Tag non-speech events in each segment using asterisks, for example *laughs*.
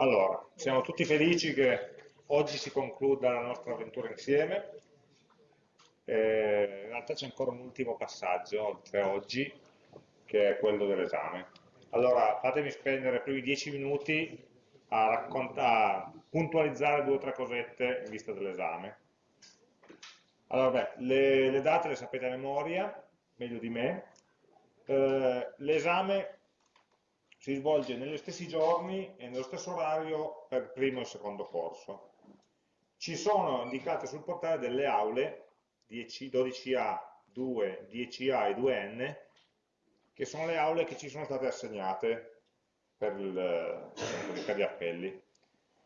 Allora, siamo tutti felici che oggi si concluda la nostra avventura insieme. Eh, in realtà c'è ancora un ultimo passaggio, oltre a oggi, che è quello dell'esame. Allora, fatemi spendere i primi dieci minuti a, a puntualizzare due o tre cosette in vista dell'esame. Allora, beh, le, le, date le sapete a memoria, meglio di me. Eh, l'esame si svolge negli stessi giorni e nello stesso orario per il primo e secondo corso. Ci sono indicate sul portale delle aule 10, 12A, 2, 10A e 2N che sono le aule che ci sono state assegnate per, il, per gli appelli.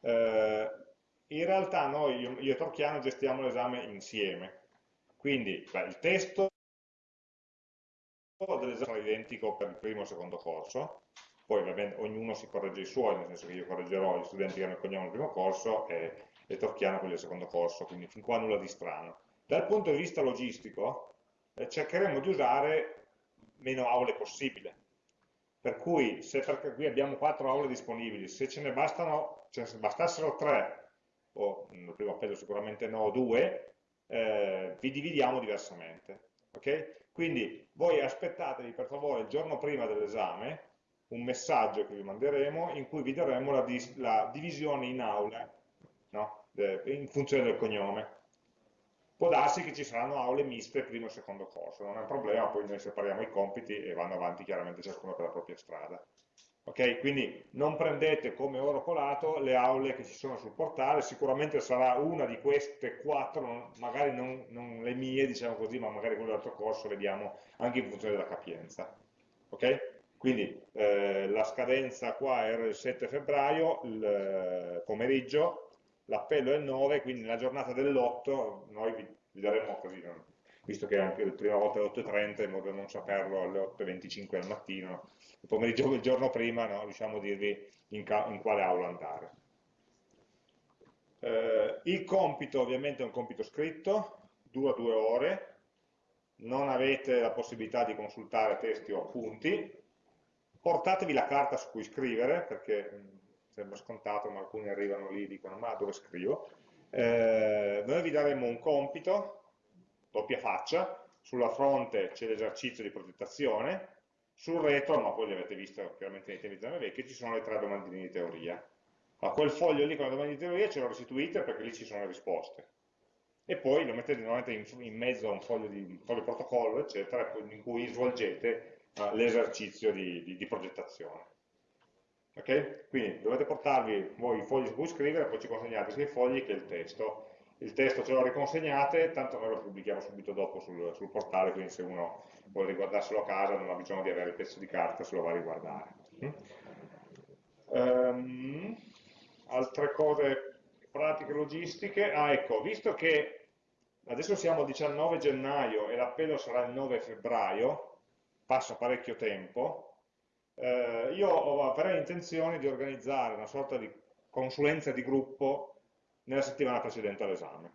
Eh, in realtà noi, io, io e Torchiano, gestiamo l'esame insieme, quindi beh, il testo dell'esame sarà identico per il primo e il secondo corso, poi bene, ognuno si corregge i suoi, nel senso che io correggerò gli studenti che hanno il cognome del primo corso e, e Torchiano quelli del secondo corso, quindi fin qua nulla di strano. Dal punto di vista logistico eh, cercheremo di usare meno aule possibile, per cui se perché qui abbiamo quattro aule disponibili, se ce ne, bastano, ce ne bastassero tre, o nel primo appello sicuramente no, due, eh, vi dividiamo diversamente. Okay? Quindi voi aspettatevi per favore il giorno prima dell'esame un messaggio che vi manderemo in cui vi daremo la, la divisione in aule no? in funzione del cognome. Può darsi che ci saranno aule miste primo e secondo corso, non è un problema, poi noi separiamo i compiti e vanno avanti chiaramente ciascuno per la propria strada. Ok, quindi non prendete come oro colato le aule che ci sono sul portale, sicuramente sarà una di queste quattro, magari non, non le mie, diciamo così, ma magari quelle dell'altro corso, vediamo anche in funzione della capienza. Ok? Quindi eh, la scadenza qua era il 7 febbraio, il eh, pomeriggio, l'appello è il 9, quindi nella giornata dell'8 noi vi, vi daremo così, visto che anche la prima volta alle 8.30, in modo da non saperlo alle 8.25 al mattino, il pomeriggio del giorno prima no, riusciamo a dirvi in, in quale aula andare. Eh, il compito ovviamente è un compito scritto, dura due ore, non avete la possibilità di consultare testi o appunti, portatevi la carta su cui scrivere, perché mm, sembra scontato, ma alcuni arrivano lì e dicono ma dove scrivo? Eh, noi vi daremo un compito, doppia faccia, sulla fronte c'è l'esercizio di progettazione, sul retro, ma poi li avete visto chiaramente nei tempi di vecchi, ci sono le tre domandine di teoria. A quel foglio lì con le domande di teoria ce lo restituite perché lì ci sono le risposte. E poi lo mettete in, in mezzo a un foglio di foglio protocollo, eccetera, in cui svolgete l'esercizio di, di, di, progettazione. Ok? Quindi dovete portarvi voi i fogli su cui scrivere, poi ci consegnate sia i fogli che il testo. Il testo ce lo riconsegnate, tanto noi lo pubblichiamo subito dopo sul, sul portale, quindi se uno vuole riguardarselo a casa non ha bisogno di avere il pezzo di carta se lo va a riguardare. Um, altre cose pratiche logistiche, ah ecco, visto che adesso siamo al 19 gennaio e l'appello sarà il 9 febbraio, passa parecchio tempo, eh, io avrei intenzione di organizzare una sorta di consulenza di gruppo nella settimana precedente all'esame.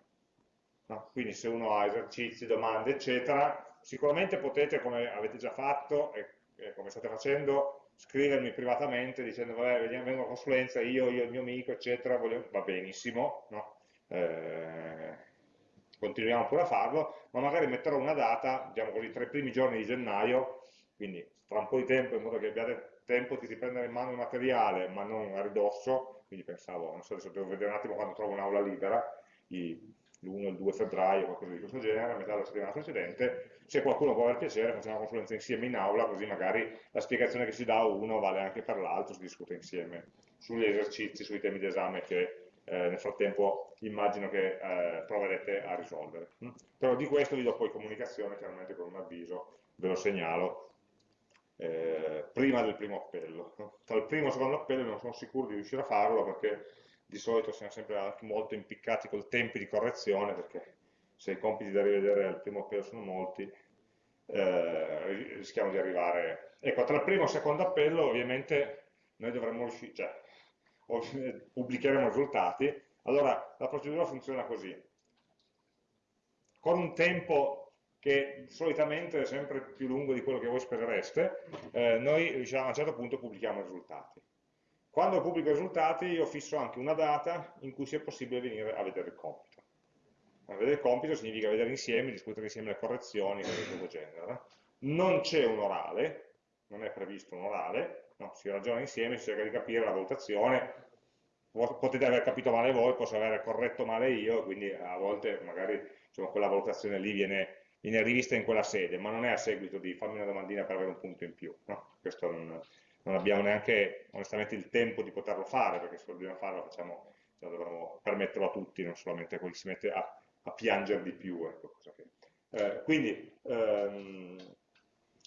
No? Quindi se uno ha esercizi, domande, eccetera, sicuramente potete, come avete già fatto e, e come state facendo, scrivermi privatamente dicendo vabbè, vengo a consulenza, io, io, il mio amico, eccetera, voglio... va benissimo, no? eh, continuiamo pure a farlo, ma magari metterò una data, diciamo così, tra i primi giorni di gennaio, quindi tra un po' di tempo, in modo che abbiate tempo di riprendere in mano il materiale, ma non a ridosso, quindi pensavo, non so, se devo vedere un attimo quando trovo un'aula libera, l'1 il 2 febbraio, qualcosa di questo genere, a metà della settimana precedente, se qualcuno può aver piacere facciamo una consulenza insieme in aula, così magari la spiegazione che si dà a uno vale anche per l'altro, si discute insieme sugli esercizi, sui temi d'esame che eh, nel frattempo immagino che eh, proverete a risolvere. Mm? Però di questo vi do poi comunicazione, chiaramente con un avviso, ve lo segnalo, eh, prima del primo appello. Tra il primo e il secondo appello non sono sicuro di riuscire a farlo perché di solito siamo sempre molto impiccati col tempo di correzione perché se i compiti da rivedere al primo appello sono molti eh, rischiamo di arrivare ecco tra il primo e il secondo appello ovviamente noi dovremmo riuscire cioè, *laughs* pubblicheremo i risultati, allora la procedura funziona così. Con un tempo che solitamente è sempre più lungo di quello che voi sperereste, eh, noi diciamo, a un certo punto pubblichiamo i risultati. quando pubblico i risultati io fisso anche una data in cui sia possibile venire a vedere il compito. A vedere il compito significa vedere insieme, discutere insieme le correzioni, cose di questo genere. Non c'è un orale, non è previsto un orale, no, si ragiona insieme, si cerca di capire la valutazione, potete aver capito male voi, posso aver corretto male io, quindi a volte magari insomma, quella valutazione lì viene, viene, rivista in quella sede, ma non è a seguito di fammi una domandina per avere un punto in più. No? Questo non, non abbiamo neanche onestamente il tempo di poterlo fare, perché se lo dobbiamo fare lo facciamo, lo dovremmo permetterlo a tutti, non solamente a quelli che si mette a, a piangere di più. Ecco, che... eh, quindi ehm,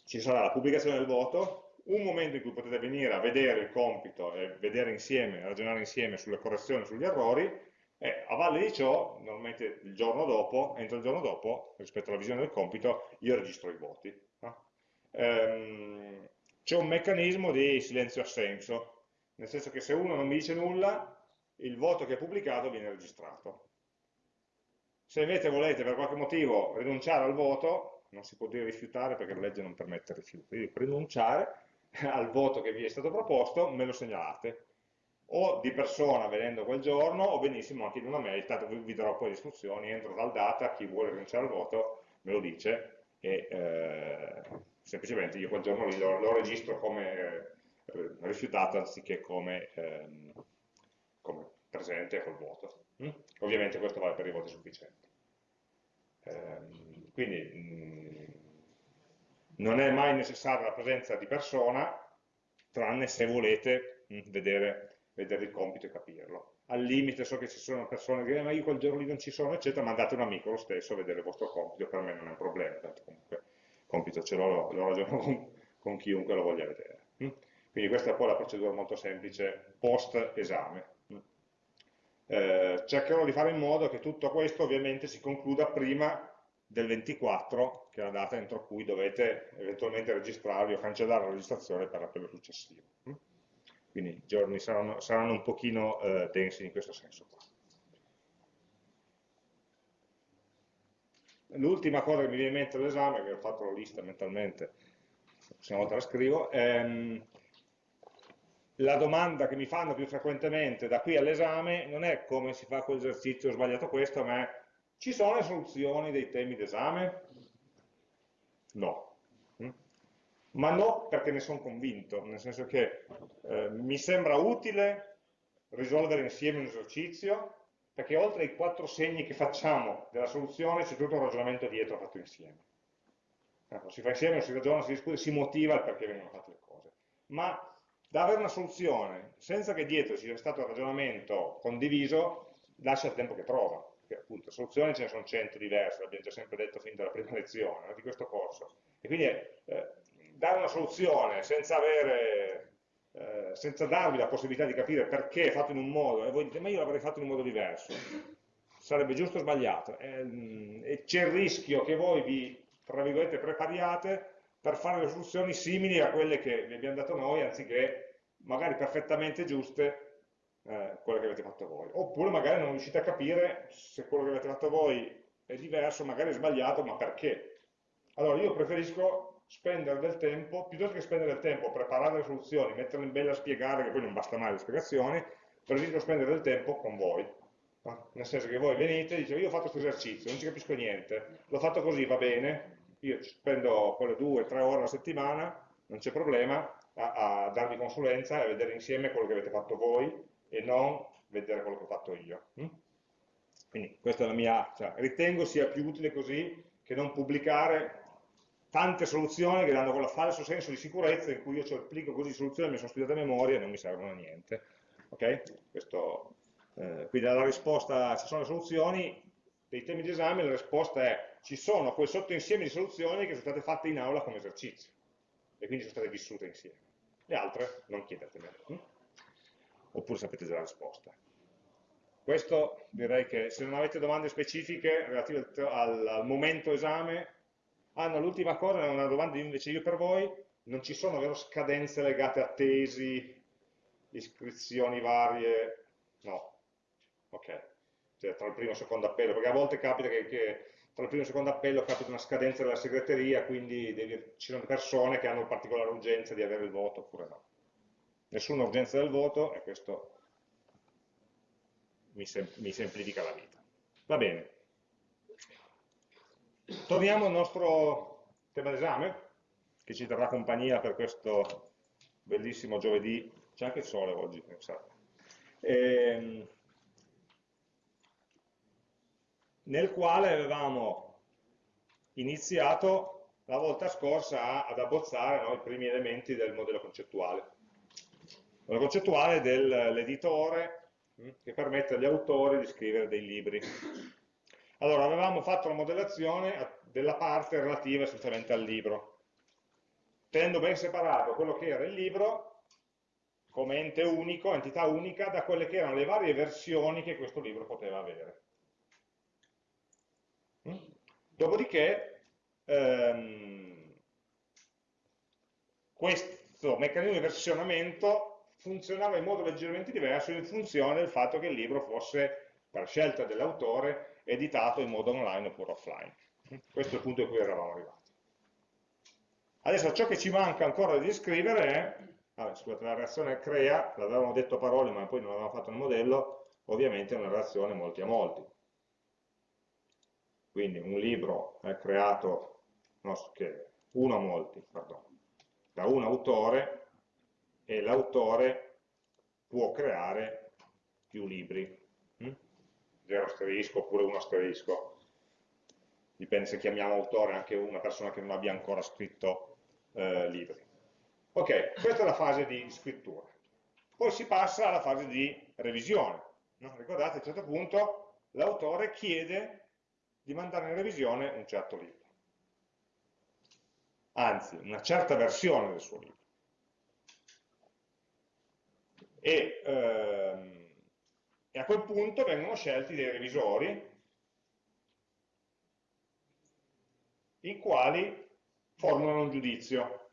ci sarà la pubblicazione del voto, un momento in cui potete venire a vedere il compito e vedere insieme, ragionare insieme sulle correzioni, sugli errori, e a valle di ciò, normalmente il giorno dopo, entro il giorno dopo, rispetto alla visione del compito, io registro i voti. No? Ehm, c'è un meccanismo di silenzio-assenso, nel senso che se uno non mi dice nulla, il voto che è pubblicato viene registrato. Se invece volete per qualche motivo rinunciare al voto, non si può dire rifiutare perché la legge non permette il rifiuto, quindi rinunciare *laughs* al voto che vi è stato proposto, me lo segnalate. O di persona venendo quel giorno, o benissimo anche in una mail, tanto vi darò poi le istruzioni, entro dal data, chi vuole rinunciare al voto me lo dice e eh, semplicemente io quel giorno lo, lo registro come eh, rifiutato anziché come, ehm, come, presente col voto. Mm? Ovviamente questo vale per i voti sufficienti. Ehm, quindi mh, mm, non è mai necessaria la presenza di persona, tranne se volete mh, mm, vedere, vedere, il compito e capirlo. Al limite so che ci sono persone che dicono ma io quel giorno lì non ci sono, eccetera, mandate un amico lo stesso a vedere il vostro compito, per me non è un problema, tanto comunque compito ce l'ho, lo ragiono con, con, chiunque lo voglia vedere. Mm? Quindi questa è poi la procedura molto semplice post esame. Mm? Eh, cercherò di fare in modo che tutto questo ovviamente si concluda prima del 24, che è la data entro cui dovete eventualmente registrarvi o cancellare la registrazione per l'appello successivo. Quindi i giorni saranno, saranno un pochino eh, densi in questo senso qua. L'ultima cosa che mi viene in mente all'esame, che ho fatto la lista mentalmente, la prossima volta la scrivo, ehm, la domanda che mi fanno più frequentemente da qui all'esame non è come si fa quell'esercizio, ho sbagliato questo, ma è ci sono le soluzioni dei temi d'esame? No. Ma no perché ne sono convinto, nel senso che eh, mi sembra utile risolvere insieme un esercizio, perché oltre ai quattro segni che facciamo della soluzione c'è tutto un ragionamento dietro fatto insieme. Ecco, si fa insieme, si ragiona, si discute, si motiva il perché vengono fatte le cose. Ma da avere una soluzione senza che dietro ci sia stato il ragionamento condiviso, lascia il tempo che trova, perché appunto soluzioni ce ne sono cento diverse, l'abbiamo già sempre detto fin dalla prima lezione no, di questo corso. E quindi eh, dare una soluzione senza avere eh, senza darvi la possibilità di capire perché è fatto in un modo, e voi dite ma io l'avrei fatto in un modo diverso, sarebbe giusto o sbagliato, e, e c'è il rischio che voi vi, tra virgolette, prepariate per fare le soluzioni simili a quelle che vi abbiamo dato noi, anziché magari perfettamente giuste eh, quelle che avete fatto voi. Oppure magari non riuscite a capire se quello che avete fatto voi è diverso, magari è sbagliato, ma perché? Allora io preferisco spendere del tempo, piuttosto che spendere del tempo a preparare le soluzioni, metterle in bella a spiegare, che poi non basta mai le spiegazioni, preferisco spendere del tempo con voi. No? Nel senso che voi venite e dite, io ho fatto questo esercizio, non ci capisco niente, l'ho fatto così, va bene, io spendo quelle due, tre ore alla settimana, non c'è problema, a, a, darvi consulenza e a vedere insieme quello che avete fatto voi e non vedere quello che ho fatto io. Hm? Quindi questa è la mia, cioè, ritengo sia più utile così che non pubblicare tante soluzioni che danno quel falso senso di sicurezza in cui io ci applico così soluzioni, mi sono studiate a memoria e non mi servono a niente. Okay? Questo, eh, quindi la risposta, ci sono le soluzioni, dei temi di esame, la risposta è ci sono quel sottoinsieme di soluzioni che sono state fatte in aula come esercizio e quindi sono state vissute insieme. Le altre non chiedetemele. Hm? Oppure sapete già la risposta. Questo direi che se non avete domande specifiche relative al, al momento esame, Ah no, l'ultima cosa è una domanda invece io per voi, non ci sono vero scadenze legate a tesi, iscrizioni varie? No. Ok. Cioè tra il primo e il secondo appello, perché a volte capita che, che tra il primo e il secondo appello capita una scadenza della segreteria, quindi devi, ci sono persone che hanno particolare urgenza di avere il voto oppure no. nessuna urgenza del voto e questo mi, sem mi semplifica la vita. Va bene. Torniamo al nostro tema d'esame, che ci terrà compagnia per questo bellissimo giovedì, c'è anche il sole oggi, pensate. Ehm, nel quale avevamo iniziato la volta scorsa ad abbozzare no, i primi elementi del modello concettuale. Il modello concettuale dell'editore hm, che permette agli autori di scrivere dei libri. Allora, avevamo fatto la modellazione della parte relativa essenzialmente al libro, tenendo ben separato quello che era il libro come ente unico, entità unica, da quelle che erano le varie versioni che questo libro poteva avere. Hm? Dopodiché, ehm, questo meccanismo di versionamento funzionava in modo leggermente diverso in funzione del fatto che il libro fosse, per scelta dell'autore, editato in modo online oppure offline. Questo è il punto in cui eravamo arrivati. Adesso ciò che ci manca ancora di descrivere è, ah, scusate, la reazione crea, l'avevamo detto a parole ma poi non l'avevamo fatto nel modello, ovviamente è una reazione molti a molti. Quindi un libro è creato, no, uno a molti, pardon, da un autore e l'autore può creare più libri. Hm? Zero asterisco oppure uno asterisco. Dipende se chiamiamo autore anche una persona che non abbia ancora scritto eh, libri. Ok, questa è la fase di scrittura. Poi si passa alla fase di revisione. No? Ricordate, a un certo punto l'autore chiede di mandare in revisione un certo libro. Anzi, una certa versione del suo libro. E, ehm, e a quel punto vengono scelti dei revisori i quali formulano un giudizio.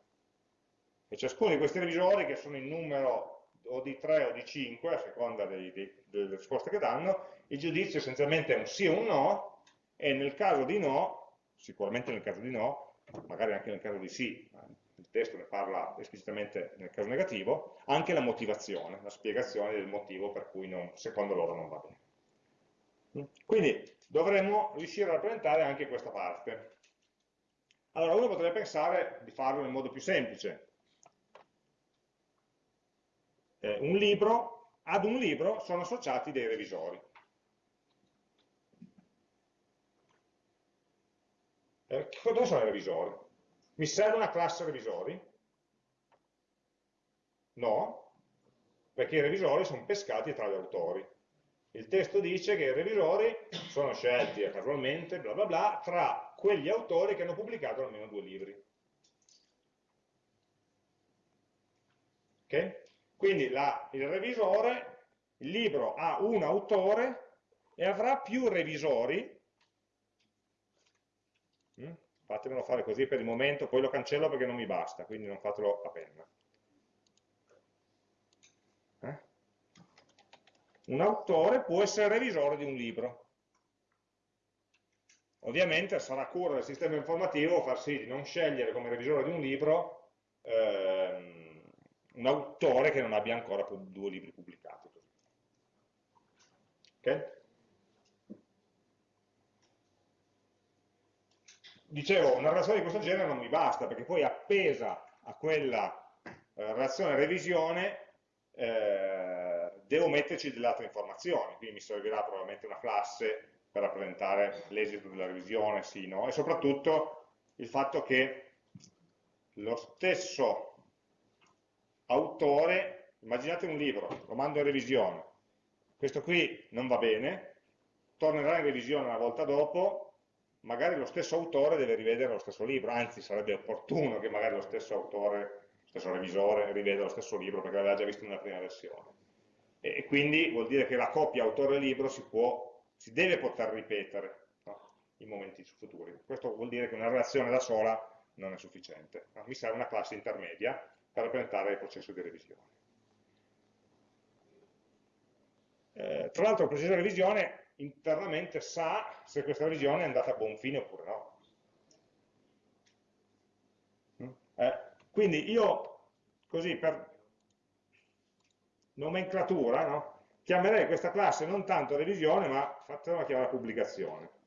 E ciascuno di questi revisori, che sono in numero o di 3 o di 5, a seconda dei, dei, delle risposte che danno, il giudizio essenzialmente è un sì o un no, e nel caso di no, sicuramente nel caso di no, magari anche nel caso di sì, il testo ne parla esplicitamente nel caso negativo, anche la motivazione, la spiegazione del motivo per cui non, secondo loro non va bene. Quindi dovremmo riuscire a rappresentare anche questa parte. Allora uno potrebbe pensare di farlo nel modo più semplice. Eh, un libro, ad un libro sono associati dei revisori. Eh, dove sono i revisori? Mi serve una classe revisori? No, perché i revisori sono pescati tra gli autori. Il testo dice che i revisori sono scelti casualmente, bla bla bla, tra quegli autori che hanno pubblicato almeno due libri. Okay? Quindi la, il revisore, il libro ha un autore e avrà più revisori? Fatemelo fare così per il momento, poi lo cancello perché non mi basta, quindi non fatelo a penna. Eh? Un autore può essere revisore di un libro. Ovviamente sarà cura del sistema informativo far sì di non scegliere come revisore di un libro ehm, un autore che non abbia ancora due libri pubblicati. Okay? Dicevo, una relazione di questo genere non mi basta, perché poi appesa a quella eh, relazione revisione eh, devo metterci delle altre informazioni, quindi mi servirà probabilmente una classe per rappresentare l'esito della revisione, sì, no? E soprattutto il fatto che lo stesso autore, immaginate un libro, lo mando in revisione, questo qui non va bene, tornerà in revisione una volta dopo, magari lo stesso autore deve rivedere lo stesso libro, anzi sarebbe opportuno che magari lo stesso autore, lo stesso revisore riveda lo stesso libro perché l'aveva già visto nella prima versione. E quindi vuol dire che la coppia autore-libro si si deve poter ripetere no? in momenti futuri. Questo vuol dire che una relazione da sola non è sufficiente, no? mi serve una classe intermedia per rappresentare il processo di revisione. Eh, tra l'altro il processo di revisione internamente sa se questa revisione è andata a buon fine oppure no. Mm? Eh, quindi io, così per nomenclatura, no? chiamerei questa classe non tanto revisione, ma fatela chiamare pubblicazione.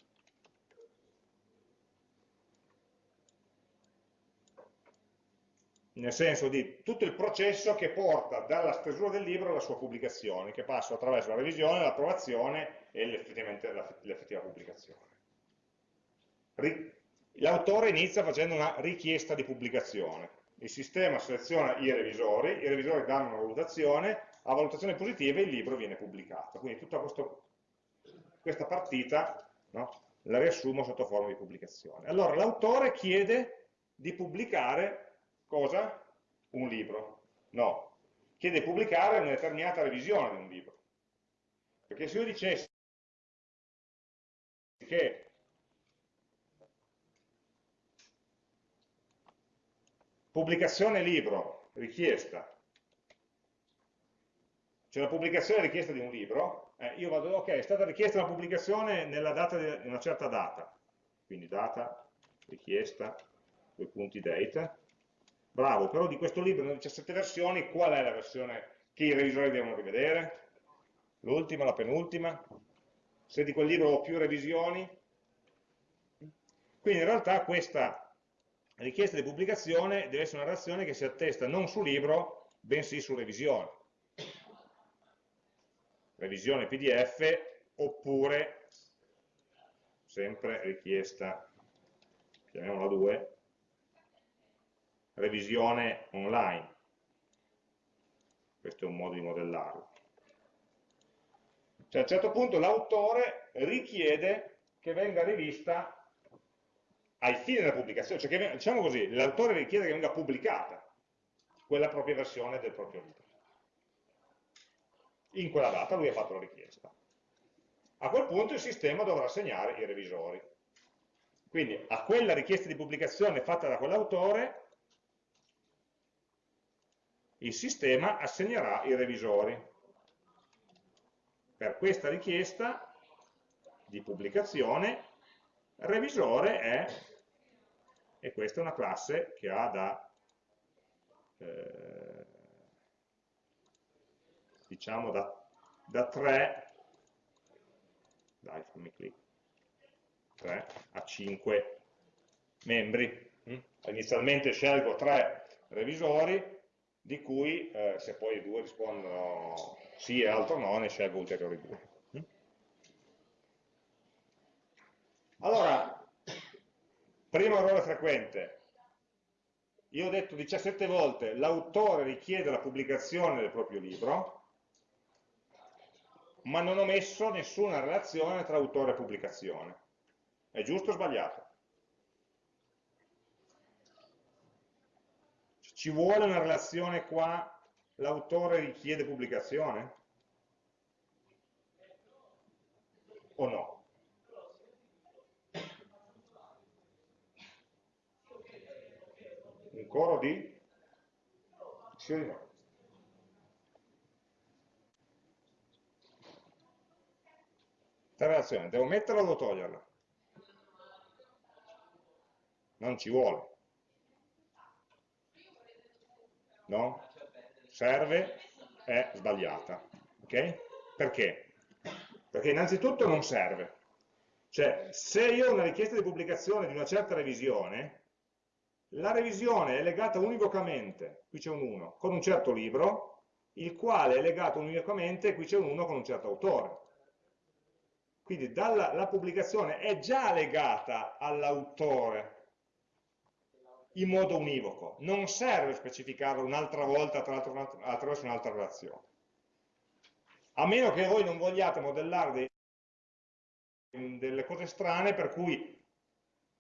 nel senso di tutto il processo che porta dalla stesura del libro alla sua pubblicazione, che passa attraverso la revisione, l'approvazione e l'effettiva pubblicazione. L'autore inizia facendo una richiesta di pubblicazione, il sistema seleziona i revisori, i revisori danno una valutazione, a valutazione positiva il libro viene pubblicato, quindi tutta questo, questa partita no, la riassumo sotto forma di pubblicazione. Allora l'autore chiede di pubblicare cosa? Un libro. No, chiede di pubblicare una determinata revisione di un libro. Perché se io dicessi che? Pubblicazione libro richiesta, c'è la pubblicazione richiesta di un libro, eh, io vado, ok, è stata richiesta una pubblicazione nella data di una certa data, quindi data, richiesta, due punti date, bravo, però di questo libro, ne 17 versioni, qual è la versione che i revisori devono rivedere? L'ultima, la penultima? Se di quel libro ho più revisioni? Quindi in realtà questa richiesta di pubblicazione deve essere una reazione che si attesta non su libro, bensì su revisione. Revisione PDF oppure, sempre richiesta, chiamiamola 2, revisione online. Questo è un modo di modellarlo. Cioè a un certo punto l'autore richiede che venga rivista ai fini della pubblicazione, cioè che, diciamo così, l'autore richiede che venga pubblicata quella propria versione del proprio libro. In quella data lui ha fatto la richiesta. A quel punto il sistema dovrà assegnare i revisori. Quindi a quella richiesta di pubblicazione fatta da quell'autore il sistema assegnerà i revisori. Per questa richiesta di pubblicazione, revisore è, e questa è una classe che ha da, eh, diciamo, da, da 3, dai fammi clic, 3 a 5 membri. Mm? Inizialmente scelgo 3 revisori, di cui eh, se poi i due rispondono sì e altro no, ne scelgo ulteriori due. Allora, primo errore frequente, io ho detto 17 volte l'autore richiede la pubblicazione del proprio libro, ma non ho messo nessuna relazione tra autore e pubblicazione. È giusto o sbagliato? Ci vuole una relazione qua, l'autore richiede pubblicazione? O no? Un coro di? Sì o di no? relazione, devo metterla o devo toglierla? Non ci vuole. No? serve è sbagliata. Okay? Perché? Perché innanzitutto non serve. Cioè, se io ho una richiesta di pubblicazione di una certa revisione, la revisione è legata univocamente, qui c'è un 1, con un certo libro, il quale è legato univocamente, qui c'è un 1 con un certo autore. Quindi dalla, la pubblicazione è già legata all'autore in modo univoco, non serve specificarlo un'altra volta attraverso un'altra relazione. A meno che voi non vogliate modellare dei, delle cose strane per cui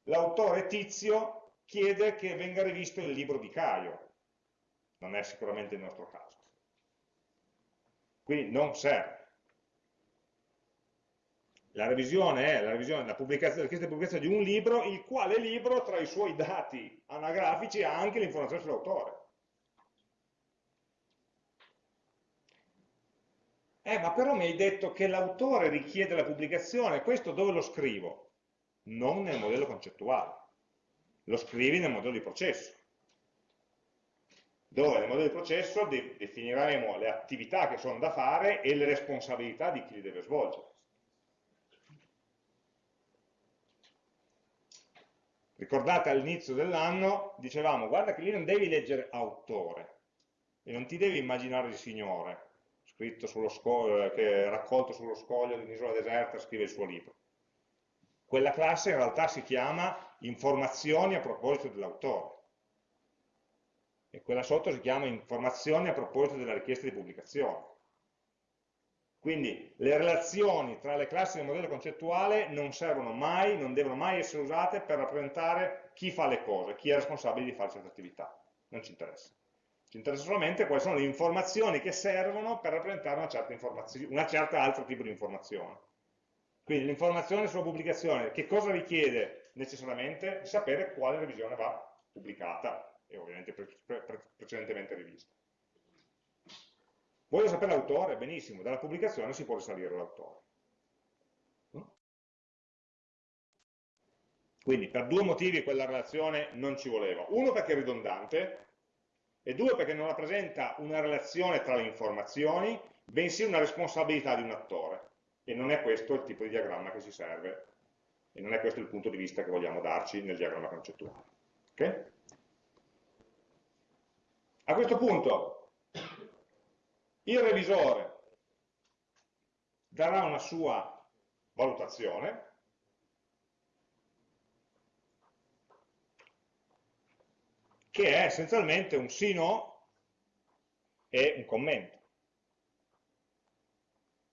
l'autore tizio chiede che venga rivisto il libro di Caio. Non è sicuramente il nostro caso. Quindi non serve. La revisione è la, revisione, la, pubblicazione, la richiesta di pubblicazione di un libro, il quale libro tra i suoi dati anagrafici ha anche l'informazione sull'autore. Eh, ma però mi hai detto che l'autore richiede la pubblicazione, questo dove lo scrivo? Non nel modello concettuale, lo scrivi nel modello di processo. dove nel modello di processo de definiremo le attività che sono da fare e le responsabilità di chi li deve svolgere. Ricordate all'inizio dell'anno, dicevamo, guarda che lì non devi leggere autore, e non ti devi immaginare il Signore, scritto sullo scoglio, che raccolto sullo scoglio di un'isola deserta, scrive il suo libro. Quella classe in realtà si chiama informazioni a proposito dell'autore e quella sotto si chiama informazioni a proposito della richiesta di pubblicazione. Quindi le relazioni tra le classi del modello concettuale non servono mai, non devono mai essere usate per rappresentare chi fa le cose, chi è responsabile di fare certe attività. Non ci interessa. Ci interessa solamente quali sono le informazioni che servono per rappresentare una certa, una certa altro tipo di informazione. Quindi l'informazione sulla pubblicazione, che cosa richiede necessariamente? Sapere quale revisione va pubblicata e ovviamente pre pre precedentemente rivista. Voglio sapere l'autore? Benissimo, dalla pubblicazione si può risalire l'autore. Quindi per due motivi quella relazione non ci voleva. Uno perché è ridondante e due perché non rappresenta una relazione tra le informazioni, bensì una responsabilità di un attore. E non è questo il tipo di diagramma che ci serve e non è questo il punto di vista che vogliamo darci nel diagramma concettuale. Okay? A questo punto il revisore darà una sua valutazione che è essenzialmente un sì no e un commento.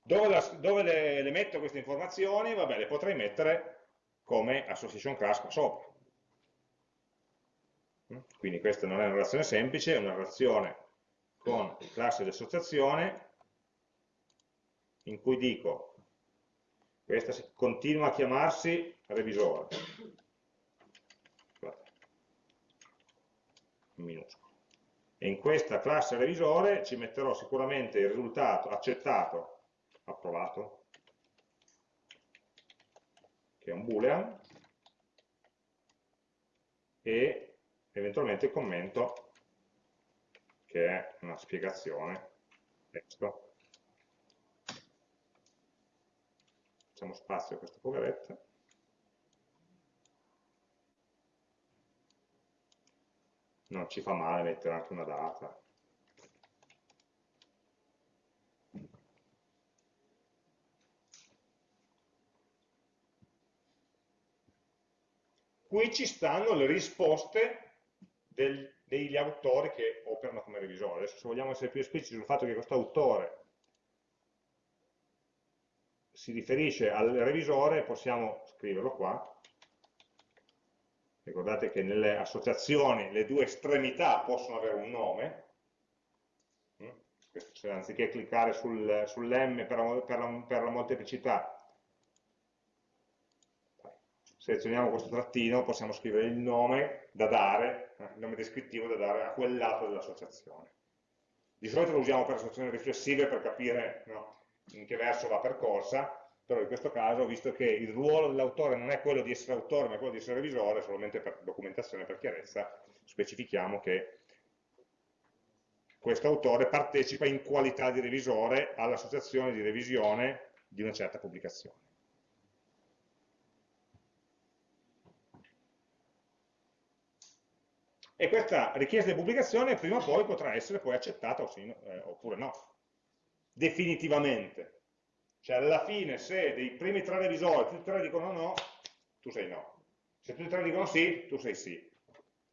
Dove, la, dove le, le, metto queste informazioni? Vabbè, le potrei mettere come association class qua sopra. Quindi questa non è una relazione semplice, è una relazione con classe di associazione in cui dico questa continua a chiamarsi revisore. In minuscolo. E in questa classe revisore ci metterò sicuramente il risultato accettato approvato che è un boolean e eventualmente il commento che è una spiegazione. Testo facciamo spazio a questa poveretta. Non ci fa male mettere anche una data. Qui ci stanno le risposte del, degli autori che operano come revisore. Adesso se vogliamo essere più espliciti sul fatto che questo autore si riferisce al revisore, possiamo scriverlo qua. Ricordate che nelle associazioni le due estremità possono avere un nome, mm? anziché cliccare sul, sull'M per, per, per la molteplicità selezioniamo questo trattino, possiamo scrivere il nome da dare, eh, il nome descrittivo da dare a quel lato dell'associazione. Di solito lo usiamo per associazioni riflessive per capire no, in che verso va percorsa, però in questo caso, visto che il ruolo dell'autore non è quello di essere autore, ma quello di essere revisore, solamente per documentazione, per chiarezza, specifichiamo che questo autore partecipa in qualità di revisore all'associazione di revisione di una certa pubblicazione. E questa richiesta di pubblicazione prima o poi potrà essere poi accettata eh, oppure no, definitivamente. Cioè alla fine se dei primi tre revisori tutti e tre dicono no, tu sei no. Se tutti e tre dicono sì, tu sei sì.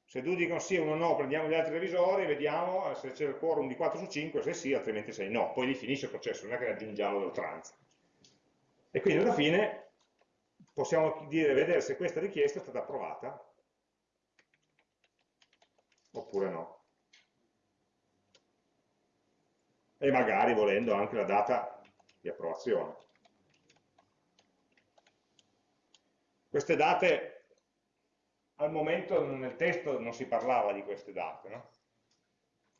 Se due dicono sì e uno no, prendiamo gli altri revisori, vediamo se c'è il quorum di 4 su 5, se sì, altrimenti sei no. Poi lì finisce il processo, non è che aggiungiamo l'oltranza. E quindi alla fine possiamo dire, vedere se questa richiesta è stata approvata oppure no. E magari volendo anche la data di approvazione. Queste date, al momento nel testo non si parlava di queste date, no?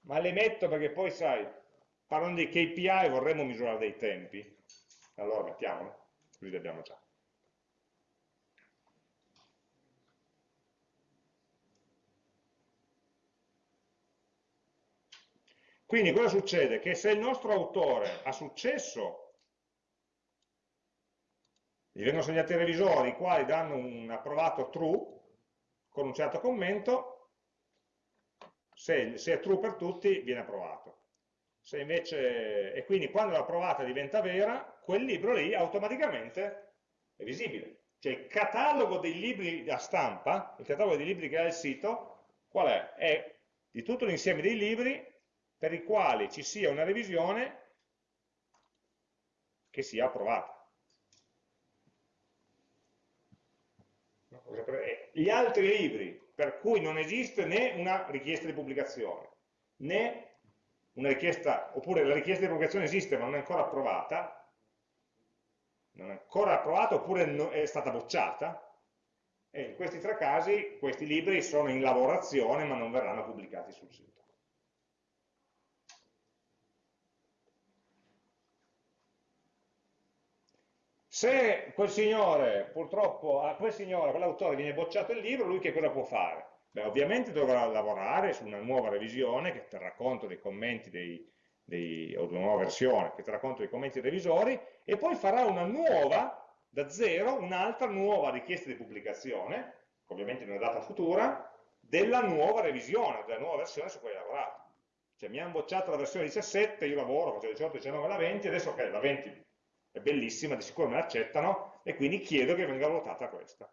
ma le metto perché poi sai, parlando di KPI vorremmo misurare dei tempi, allora mettiamole, così li abbiamo già. Quindi cosa succede? Che se il nostro autore ha successo, gli vengono segnati i revisori, i quali danno un approvato true, con un certo commento, se, se è true per tutti viene approvato. Invece, e quindi quando l'approvata diventa vera, quel libro lì automaticamente è visibile. Cioè il catalogo dei libri da stampa, il catalogo dei libri che ha il sito, qual è? È di tutto l'insieme dei libri per i quali ci sia una revisione che sia approvata. Gli altri libri per cui non esiste né una richiesta di pubblicazione, né una richiesta, oppure la richiesta di pubblicazione esiste ma non è ancora approvata, non è ancora approvata oppure è stata bocciata, e in questi tre casi questi libri sono in lavorazione ma non verranno pubblicati sul sito. Se quel signore, purtroppo, a quel signore, quell'autore viene bocciato il libro, lui che cosa può fare? Beh, ovviamente dovrà lavorare su una nuova revisione che terrà conto dei commenti dei, dei, o di una nuova versione che terrà conto dei commenti dei revisori e poi farà una nuova, da zero, un'altra nuova richiesta di pubblicazione, ovviamente in una data futura, della nuova revisione, della nuova versione su cui hai lavorato. Cioè mi hanno bocciato la versione 17, io lavoro, faccio 18, 19, la 20, adesso ok, la 20 è bellissima, di sicuro me l'accettano e quindi chiedo che venga votata questa.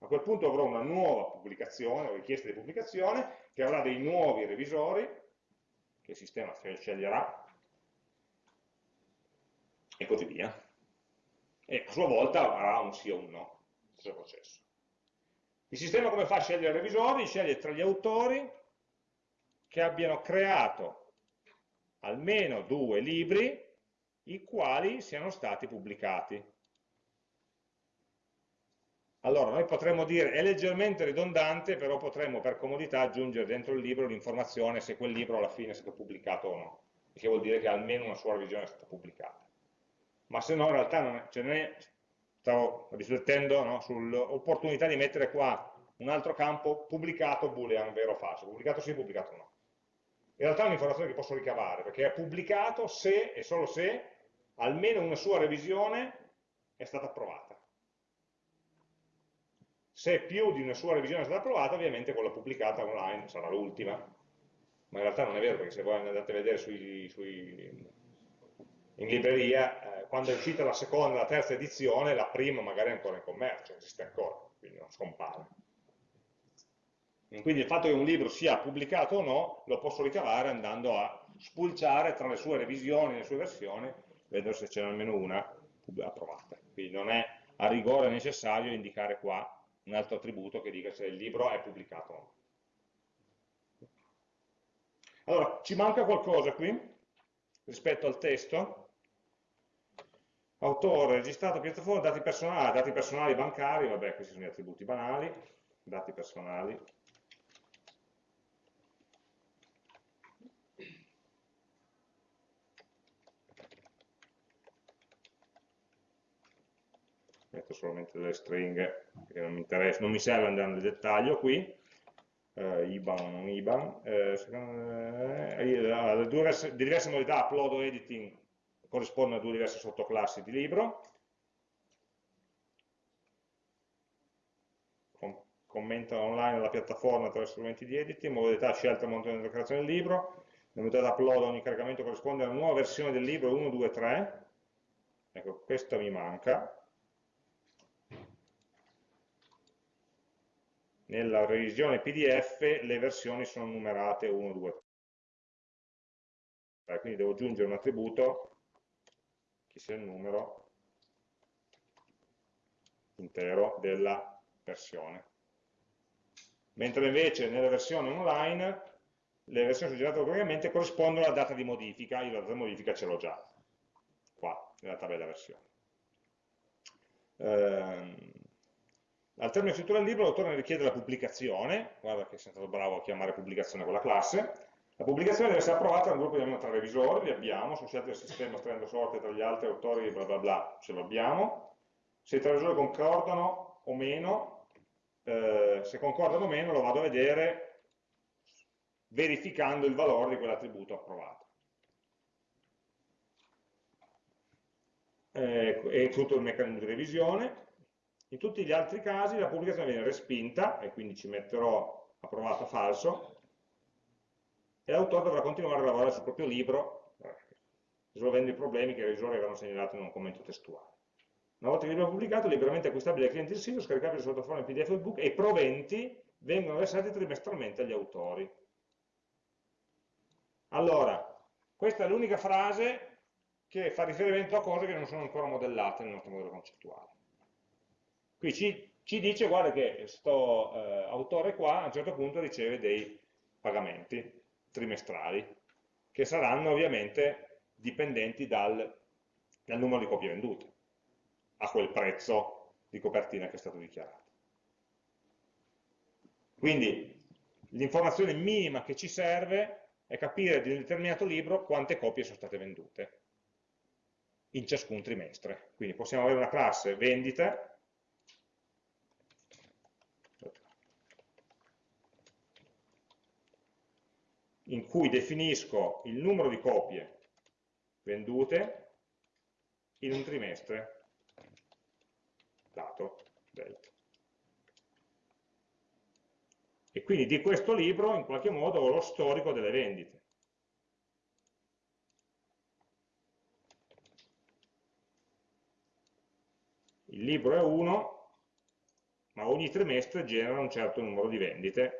A quel punto avrò una nuova pubblicazione o richiesta di pubblicazione che avrà dei nuovi revisori che il sistema sceglierà e così via. E a sua volta avrà un sì o un no, stesso processo. Il sistema come fa a scegliere i revisori? Sceglie tra gli autori che abbiano creato almeno due libri i quali siano stati pubblicati. Allora, noi potremmo dire, è leggermente ridondante, però potremmo per comodità aggiungere dentro il libro l'informazione se quel libro alla fine è stato pubblicato o no, che vuol dire che almeno una sua revisione è stata pubblicata. Ma se no, in realtà, non è, cioè non è, stavo riflettendo no, sull'opportunità di mettere qua un altro campo pubblicato boolean, vero o falso, pubblicato sì, pubblicato no. In realtà è un'informazione che posso ricavare, perché è pubblicato se e solo se almeno una sua revisione è stata approvata. Se più di una sua revisione è stata approvata, ovviamente quella pubblicata online sarà l'ultima. Ma in realtà non è vero, perché se voi andate a vedere sui, sui, in libreria, eh, quando è uscita la seconda la terza edizione, la prima magari è ancora in commercio, esiste ancora, quindi non scompare. Quindi il fatto che un libro sia pubblicato o no, lo posso ricavare andando a spulciare tra le sue revisioni le sue versioni vedere se c'è almeno una approvata. Quindi non è a rigore necessario indicare qua un altro attributo che dica se il libro è pubblicato o no. Allora, ci manca qualcosa qui rispetto al testo? Autore, registrato, piattaforma, dati personali, dati personali bancari, vabbè, questi sono gli attributi banali, dati personali, metto solamente delle stringhe che non mi, non mi serve andare nel dettaglio qui, eh, IBAN o non IBAN, eh, eh, le, due diverse, diverse modalità upload o editing corrispondono a due diverse sottoclassi di libro, commenta online la piattaforma attraverso strumenti di editing, modalità scelta al momento della creazione del libro, la modalità upload ogni caricamento corrisponde alla nuova versione del libro 1, 2, 3, ecco questa mi manca, nella revisione PDF le versioni sono numerate 1, 2, 3. Quindi devo aggiungere un attributo che sia il numero intero della versione. Mentre invece nelle versioni online le versioni suggerite automaticamente corrispondono alla data di modifica, io la data di modifica ce l'ho già, qua, nella tabella versione. Ehm, al termine di scrittura del libro l'autore ne richiede la pubblicazione, guarda che sono stato bravo a chiamare pubblicazione con la classe, la pubblicazione deve essere approvata da un gruppo di tre revisori, li abbiamo, sono scelte del sistema estraendo sorte tra gli altri autori, bla bla bla, ce l'abbiamo, se i tre revisori concordano o meno, eh, se concordano o meno lo vado a vedere verificando il valore di quell'attributo approvato. Eh, è tutto il meccanismo di revisione. In tutti gli altri casi la pubblicazione viene respinta, e quindi ci metterò approvato falso, e l'autore dovrà continuare a lavorare sul proprio libro, risolvendo i problemi che i revisori avevano segnalato in un commento testuale. Una volta che il libro è pubblicato, liberamente acquistabile dai clienti del sito, scaricabile sotto forma PDF o ebook e i proventi vengono versati trimestralmente agli autori. Allora, questa è l'unica frase che fa riferimento a cose che non sono ancora modellate nel nostro modello concettuale. Qui ci, ci dice, guarda che questo eh, autore qua a un certo punto riceve dei pagamenti trimestrali, che saranno ovviamente dipendenti dal, dal numero di copie vendute, a quel prezzo di copertina che è stato dichiarato. Quindi l'informazione minima che ci serve è capire di un determinato libro quante copie sono state vendute in ciascun trimestre. Quindi possiamo avere una classe vendite, in cui definisco il numero di copie vendute in un trimestre, dato delta. E quindi di questo libro in qualche modo ho lo storico delle vendite. il libro è 1, ma ogni trimestre genera un certo numero di vendite,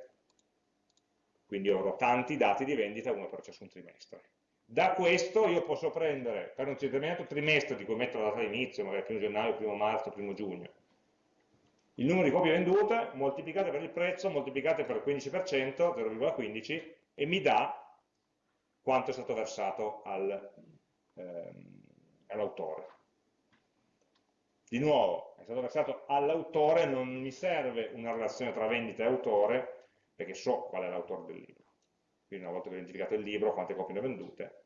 quindi avrò tanti dati di vendita, uno per ciascun trimestre. Da questo io posso prendere, per un determinato trimestre di cui metto la data di inizio, magari primo gennaio, primo marzo, primo giugno, il numero di copie vendute moltiplicate per il prezzo, moltiplicate per il 15%, 0,15, e mi dà quanto è stato versato al, ehm, all'autore. Di nuovo, è stato versato all'autore, non mi serve una relazione tra vendita e autore, perché so qual è l'autore del libro. Quindi una volta identificato il libro, quante copie ne ho vendute.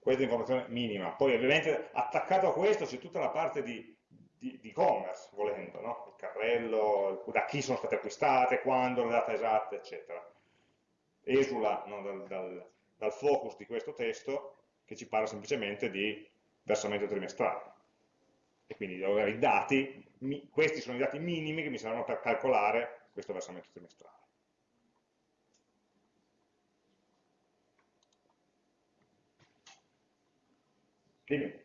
Questa è l'informazione minima. Poi ovviamente attaccato a questo c'è tutta la parte di e-commerce, volendo, no? il carrello, da chi sono state acquistate, quando, la data esatta, eccetera. Esula no, dal, dal, dal focus di questo testo che ci parla semplicemente di versamento trimestrale. E quindi devo avere i dati, questi sono i dati minimi che mi servono per calcolare questo versamento trimestrale. Dimmi.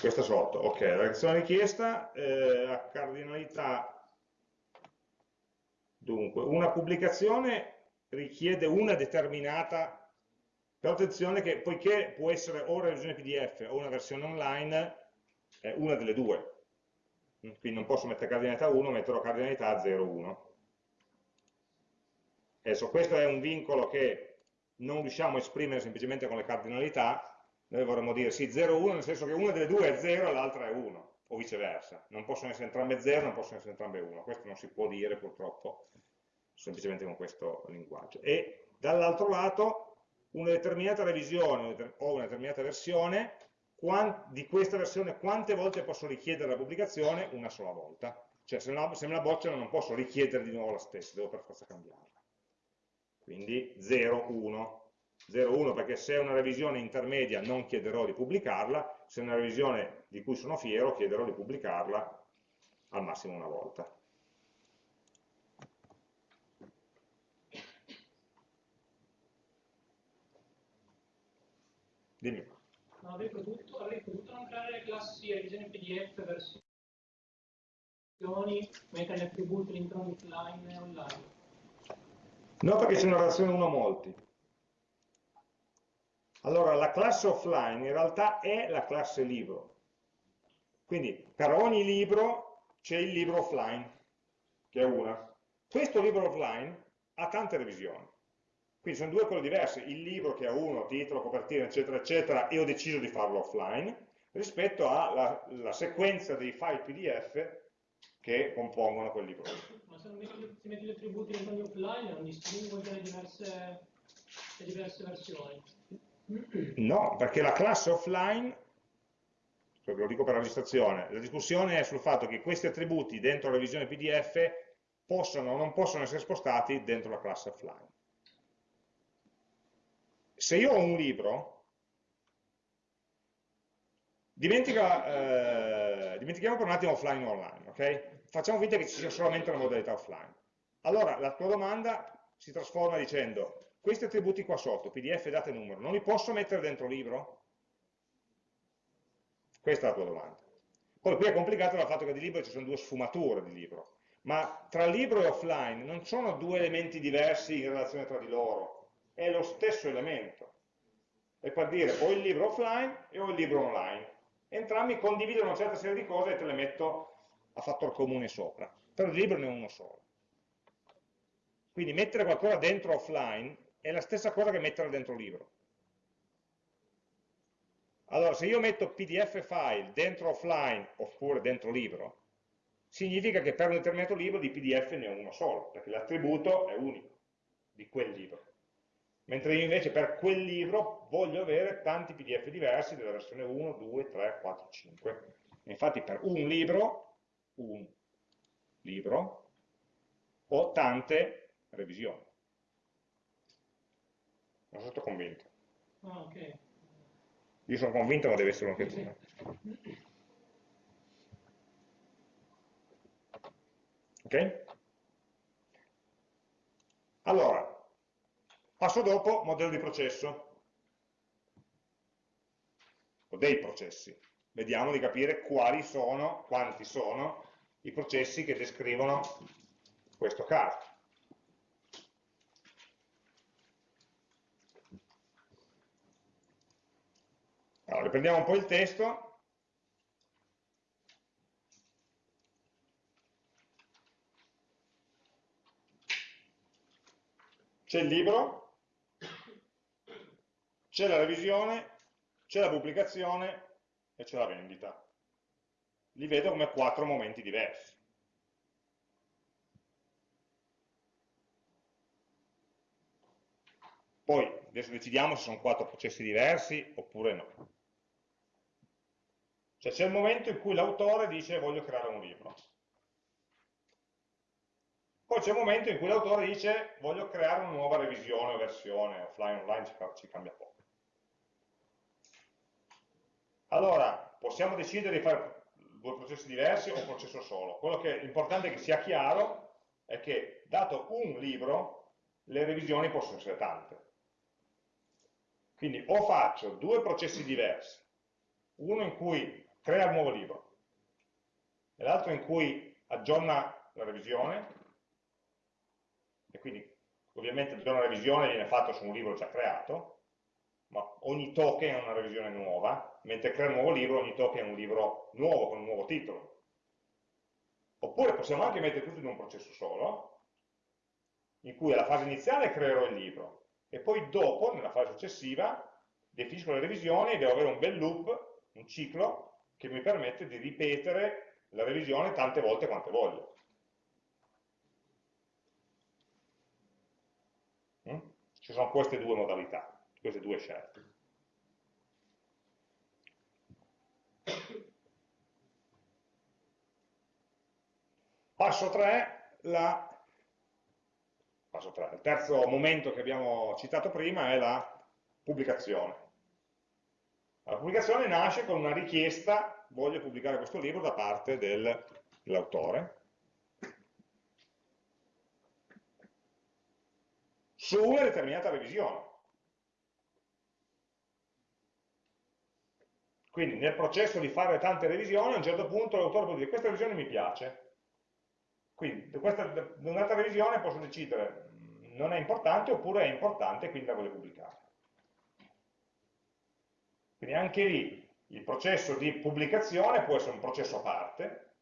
Questa sotto, ok, la reazione richiesta, eh, la cardinalità, dunque, una pubblicazione richiede una determinata però attenzione che poiché può essere o una versione PDF o una versione online, è una delle due. Quindi non posso mettere cardinalità 1, metterò cardinalità 0,1. Adesso questo è un vincolo che non riusciamo a esprimere semplicemente con le cardinalità, noi vorremmo dire sì 0,1 nel senso che una delle due è 0 e l'altra è 1, o viceversa. Non possono essere entrambe 0, non possono essere entrambe 1. Questo non si può dire purtroppo, semplicemente con questo linguaggio. E dall'altro lato una determinata revisione o una determinata versione, di questa versione quante volte posso richiedere la pubblicazione? Una sola volta. Cioè se, no, se me la bocciano non posso richiedere di nuovo la stessa, devo per forza cambiarla. Quindi 0, 1. 0, 1 perché se è una revisione intermedia non chiederò di pubblicarla, se è una revisione di cui sono fiero chiederò di pubblicarla al massimo una volta. Dimmi. No, avrei potuto, avrei potuto non creare le classi revisione PDF versioni, mettere gli attributi all'interno offline e online. No, perché c'è una relazione 1 a molti. Allora, la classe offline in realtà è la classe libro. Quindi per ogni libro c'è il libro offline, che è una. Questo libro offline ha tante revisioni. Quindi sono due cose diverse, il libro che ha uno, titolo, copertina, eccetera, eccetera, e ho deciso di farlo offline, rispetto alla sequenza dei file PDF che compongono quel libro. Ma se non metti, se metti gli attributi nei offline non distingui tra le diverse, le diverse versioni? No, perché la classe offline, lo dico per la registrazione, la discussione è sul fatto che questi attributi dentro la revisione PDF possono o non possono essere spostati dentro la classe offline. Se io ho un libro, dimentica, eh, dimentichiamo per un attimo offline o online, ok? Facciamo finta che ci sia solamente una modalità offline. Allora la tua domanda si trasforma dicendo questi attributi qua sotto, pdf, data e numero, non li posso mettere dentro libro? Questa è la tua domanda. Poi qui è complicato dal fatto che di libro ci sono due sfumature di libro, ma tra libro e offline non sono due elementi diversi in relazione tra di loro, è lo stesso elemento. È per dire ho il libro offline e ho il libro online. Entrambi condividono una certa serie di cose e te le metto a fattor comune sopra. Però il libro ne è uno solo. Quindi mettere qualcosa dentro offline è la stessa cosa che mettere dentro libro. Allora, se io metto pdf file dentro offline oppure dentro libro, significa che per un determinato libro di pdf ne ho uno solo, perché l'attributo è unico di quel libro. Mentre io invece per quel libro voglio avere tanti pdf diversi della versione 1, 2, 3, 4, 5. infatti per un libro, un libro, ho tante revisioni. Non sono stato convinto. Ah, ok. Io sono convinto ma deve essere anche tu. Ok? Allora, passo dopo, modello di processo, o dei processi. Vediamo di capire quali sono, quanti sono i processi che descrivono questo caso. Allora, riprendiamo un po' il testo. C'è il libro, c'è la revisione, c'è la pubblicazione e c'è la vendita. Li vedo come quattro momenti diversi. Poi adesso decidiamo se sono quattro processi diversi oppure no. Cioè c'è il momento in cui l'autore dice voglio creare un libro. Poi c'è il momento in cui l'autore dice voglio creare una nuova revisione o versione, offline, online, ci, ci cambia poco. Allora, possiamo decidere di fare due processi diversi o un processo solo. Quello che è importante che sia chiaro è che, dato un libro, le revisioni possono essere tante. Quindi o faccio due processi diversi, uno in cui crea il nuovo libro e l'altro in cui aggiorna la revisione e quindi ovviamente aggiorna la revisione viene fatto su un libro già creato ma ogni token è una revisione nuova mentre crea un nuovo libro ogni token è un libro nuovo con un nuovo titolo oppure possiamo anche mettere tutto in un processo solo in cui alla fase iniziale creerò il libro e poi dopo, nella fase successiva, definisco le revisioni e devo avere un bel loop, un ciclo che mi permette di ripetere la revisione tante volte quante voglio. Mm? Ci sono queste due modalità, queste due scelte. Passo 3, la, passo 3, il terzo momento che abbiamo citato prima è la pubblicazione. La pubblicazione nasce con una richiesta, voglio pubblicare questo libro da parte dell'autore, su una determinata revisione. Quindi nel processo di fare tante revisioni, a un certo punto l'autore può dire questa revisione mi piace. Quindi questa, un'altra revisione posso decidere non è importante oppure è importante, quindi la voglio pubblicare. Quindi anche lì il processo di pubblicazione può essere un processo a parte,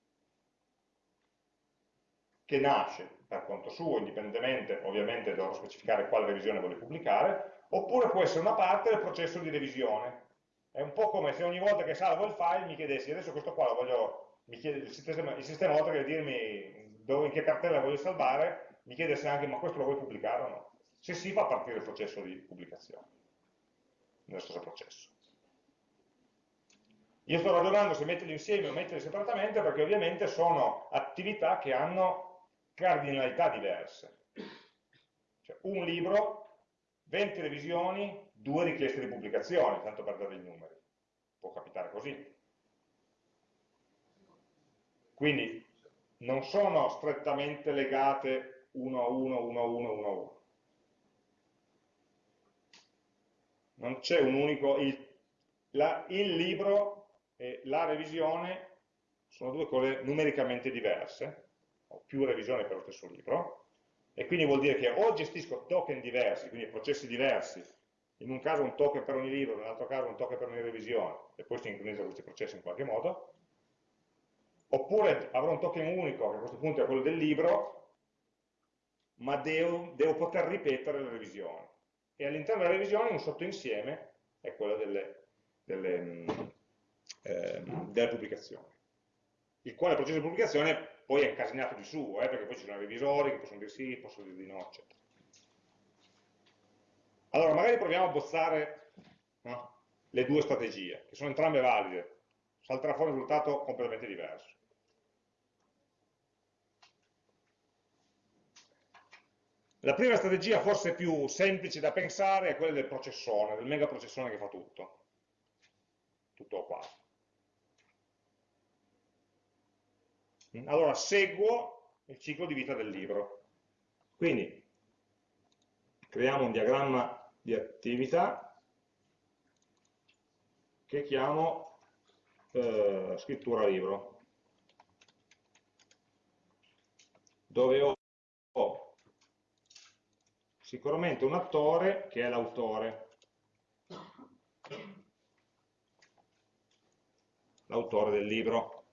che nasce per conto suo, indipendentemente, ovviamente dovrò specificare quale revisione vuole pubblicare, oppure può essere una parte del processo di revisione. È un po' come se ogni volta che salvo il file mi chiedessi, adesso questo qua lo voglio, chiede, il sistema, il sistema oltre che dirmi dove, in che cartella voglio salvare, mi chiede se anche ma questo lo vuoi pubblicare o no. Se sì, fa partire il processo di pubblicazione, nello stesso processo. Io sto ragionando se metterli insieme o metterli separatamente perché ovviamente sono attività che hanno cardinalità diverse. Cioè, un libro, 20 revisioni, due richieste di pubblicazione, tanto per dare i numeri. Può capitare così. Quindi non sono strettamente legate uno a uno, uno a uno, uno a uno. Non c'è un unico... Il, la, il libro e la revisione sono due cose numericamente diverse, ho più revisioni per lo stesso libro, e quindi vuol dire che o gestisco token diversi, quindi processi diversi, in un caso un token per ogni libro, nell'altro caso un token per ogni revisione, e poi sincronizzo questi processi in qualche modo, oppure avrò un token unico, che a questo punto è quello del libro, ma devo, devo poter ripetere le revisioni. E all'interno della revisione un sottoinsieme è quello delle, delle, eh, delle pubblicazioni. Il quale processo di pubblicazione poi è incasinato di suo, eh, perché poi ci sono revisori che possono dire sì, possono dire di no, eccetera. Allora, magari proviamo a bozzare no, le due strategie, che sono entrambe valide, salterà fuori un risultato completamente diverso. La prima strategia, forse più semplice da pensare, è quella del processore, del megaprocessore che fa tutto. Tutto o quasi. Allora, seguo il ciclo di vita del libro. Quindi, creiamo un diagramma di attività che chiamo eh, scrittura libro, dove ho sicuramente un attore che è l'autore, l'autore del libro.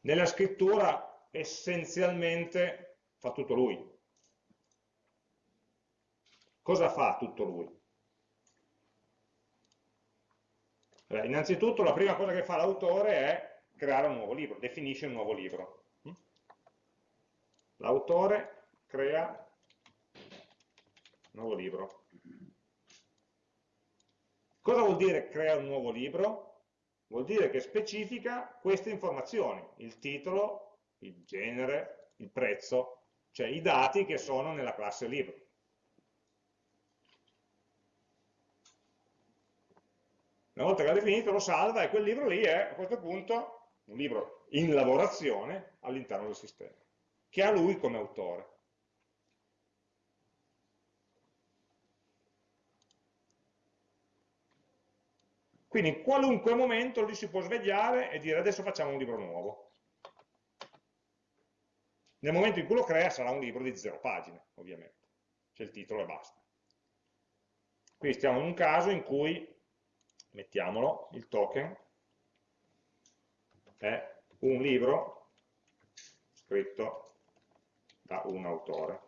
Nella scrittura essenzialmente fa tutto lui. Cosa fa tutto lui? Allora, innanzitutto la prima cosa che fa l'autore è creare un nuovo libro, definisce un nuovo libro. L'autore crea nuovo libro. Cosa vuol dire crea un nuovo libro? Vuol dire che specifica queste informazioni, il titolo, il genere, il prezzo, cioè i dati che sono nella classe libro. Una volta che l'ha definito lo salva e quel libro lì è a questo punto un libro in lavorazione all'interno del sistema, che ha lui come autore. Quindi in qualunque momento lui si può svegliare e dire adesso facciamo un libro nuovo. Nel momento in cui lo crea sarà un libro di zero pagine, ovviamente. C'è il titolo e basta. Qui stiamo in un caso in cui, mettiamolo, il token è un libro scritto da un autore.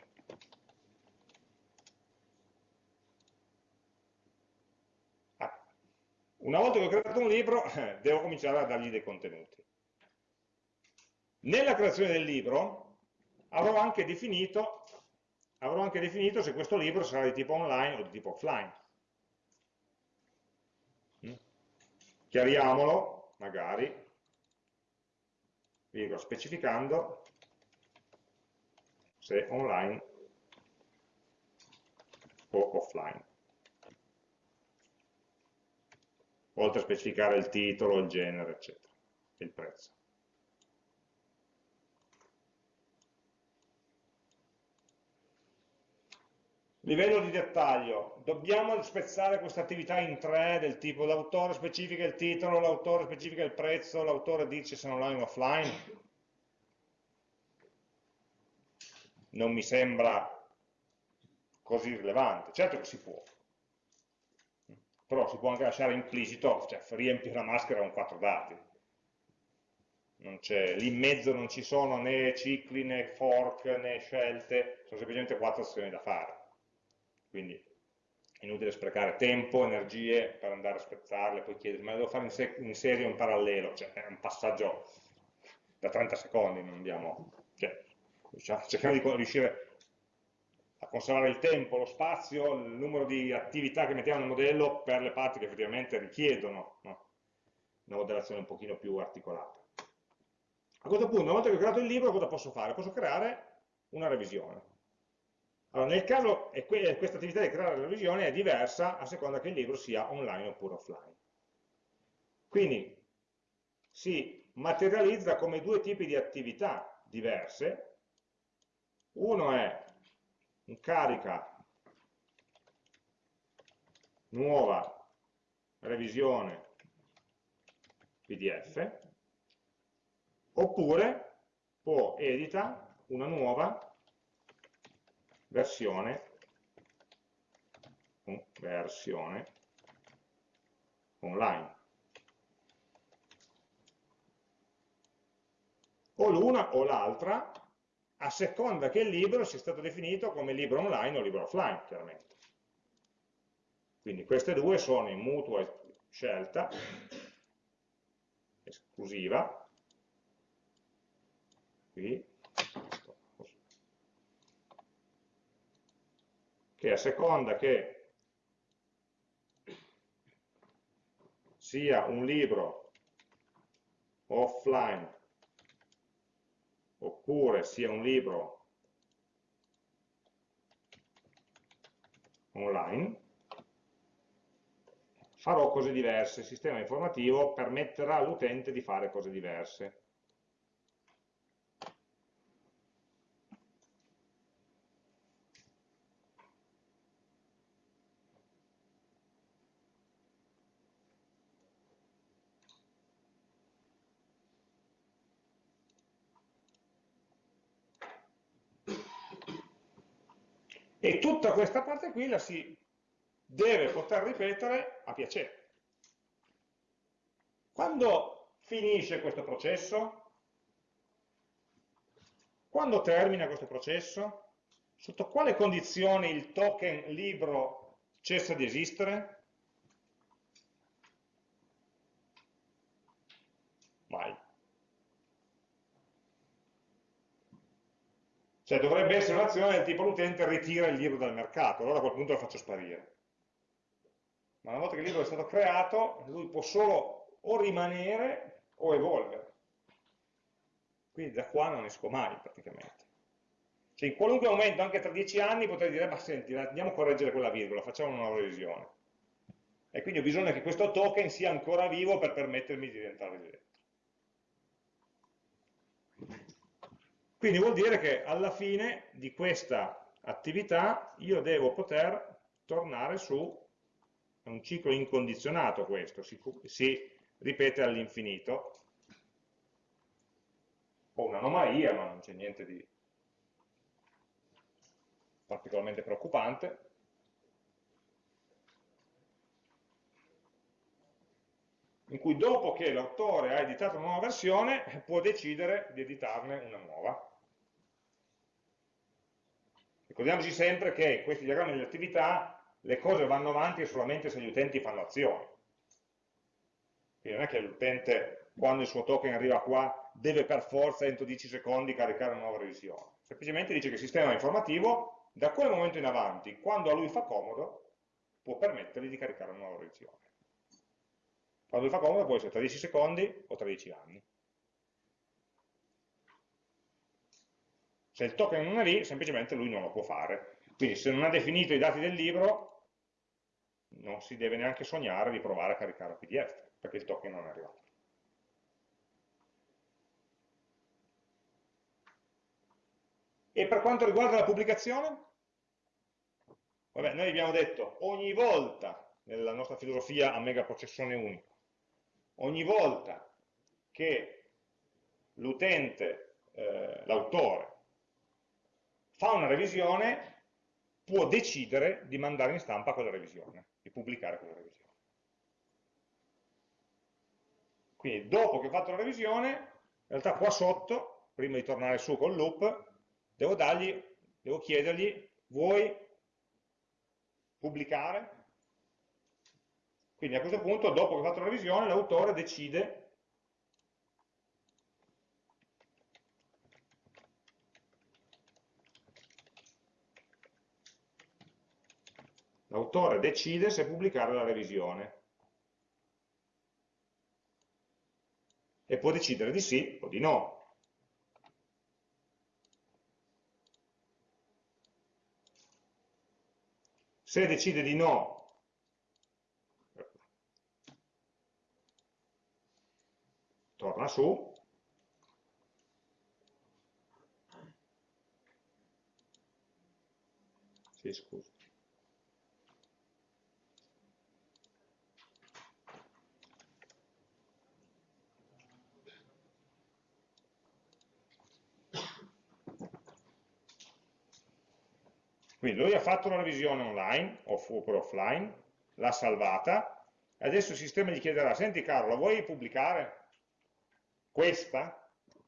Una volta che ho creato un libro, devo cominciare a dargli dei contenuti. Nella creazione del libro avrò anche definito, avrò anche definito se questo libro sarà di tipo online o di tipo offline. Chiariamolo, magari, virgola, specificando se online o offline. oltre a specificare il titolo, il genere, eccetera, il prezzo. Livello di dettaglio, dobbiamo spezzare questa attività in tre del tipo l'autore specifica il titolo, l'autore specifica il prezzo, l'autore dice se online o offline. Non mi sembra così rilevante, certo che si può, però si può anche lasciare implicito, cioè riempire la maschera con quattro dati. Lì in mezzo non ci sono né cicli, né fork, né scelte, sono semplicemente quattro azioni da fare. Quindi inutile sprecare tempo, energie per andare a spezzarle, poi chiedere, ma devo fare in, se in serie o in parallelo? Cioè è un passaggio da 30 secondi, non abbiamo... Cioè, diciamo, cerchiamo di riuscire a conservare il tempo, lo spazio, il numero di attività che mettiamo nel modello per le parti che effettivamente richiedono no? una modellazione un pochino più articolata. A questo punto, una volta che ho creato il libro, cosa posso fare? Posso creare una revisione. Allora, nel caso, questa attività di creare la revisione è diversa a seconda che il libro sia online oppure offline. Quindi si materializza come due tipi di attività diverse. Uno è un carica nuova revisione PDF, oppure può edita una nuova versione, versione online. O l'una o l'altra, a seconda che il libro sia stato definito come libro online o libro offline, chiaramente. Quindi queste due sono in mutua scelta, esclusiva, qui, che a seconda che sia un libro offline oppure sia un libro online, farò cose diverse, il sistema informativo permetterà all'utente di fare cose diverse. E tutta questa parte qui la si deve poter ripetere a piacere. Quando finisce questo processo? Quando termina questo processo? Sotto quale condizioni il token libro cessa di esistere? Mai. Cioè dovrebbe essere un'azione del tipo l'utente ritira il libro dal mercato, allora a quel punto lo faccio sparire ma una volta che il libro è stato creato, lui può solo o rimanere o evolvere. Quindi da qua non esco mai praticamente. Cioè in qualunque momento, anche tra dieci anni, potrei dire, ma senti, andiamo a correggere quella virgola, facciamo una revisione. E quindi ho bisogno che questo token sia ancora vivo per permettermi di diventare residente. Quindi vuol dire che alla fine di questa attività io devo poter tornare su è un ciclo incondizionato questo, si, si ripete all'infinito, o un'anomalia, ma non c'è niente di particolarmente preoccupante. in cui dopo che l'autore ha editato una nuova versione può decidere di editarne una nuova. Ricordiamoci sempre che questi diagrammi delle attività le cose vanno avanti solamente se gli utenti fanno azioni. Quindi non è che l'utente, quando il suo token arriva qua, deve per forza entro 10 secondi caricare una nuova revisione. Semplicemente dice che il sistema informativo, da quel momento in avanti, quando a lui fa comodo, può permettergli di caricare una nuova revisione. Quando lui fa comodo può essere tra 10 secondi o tra 10 anni. Se il token non è lì, semplicemente lui non lo può fare. Quindi se non ha definito i dati del libro, non si deve neanche sognare di provare a caricare PDF, perché il token non è arrivato. E per quanto riguarda la pubblicazione? Vabbè, noi abbiamo detto, ogni volta, nella nostra filosofia a megaprocessone unico, ogni volta che l'utente, eh, l'autore, fa una revisione, può decidere di mandare in stampa quella revisione di pubblicare quella revisione. Quindi dopo che ho fatto la revisione, in realtà qua sotto, prima di tornare su col loop, devo, dargli, devo chiedergli, vuoi pubblicare? Quindi a questo punto, dopo che ho fatto la revisione, l'autore decide l'autore decide se pubblicare la revisione. e può decidere di sì o di no. Se decide di no, torna su, sì, scusa. Quindi lui ha fatto una revisione online, oppure offline, l'ha salvata, adesso il sistema gli chiederà, senti caro, la vuoi pubblicare? Questa?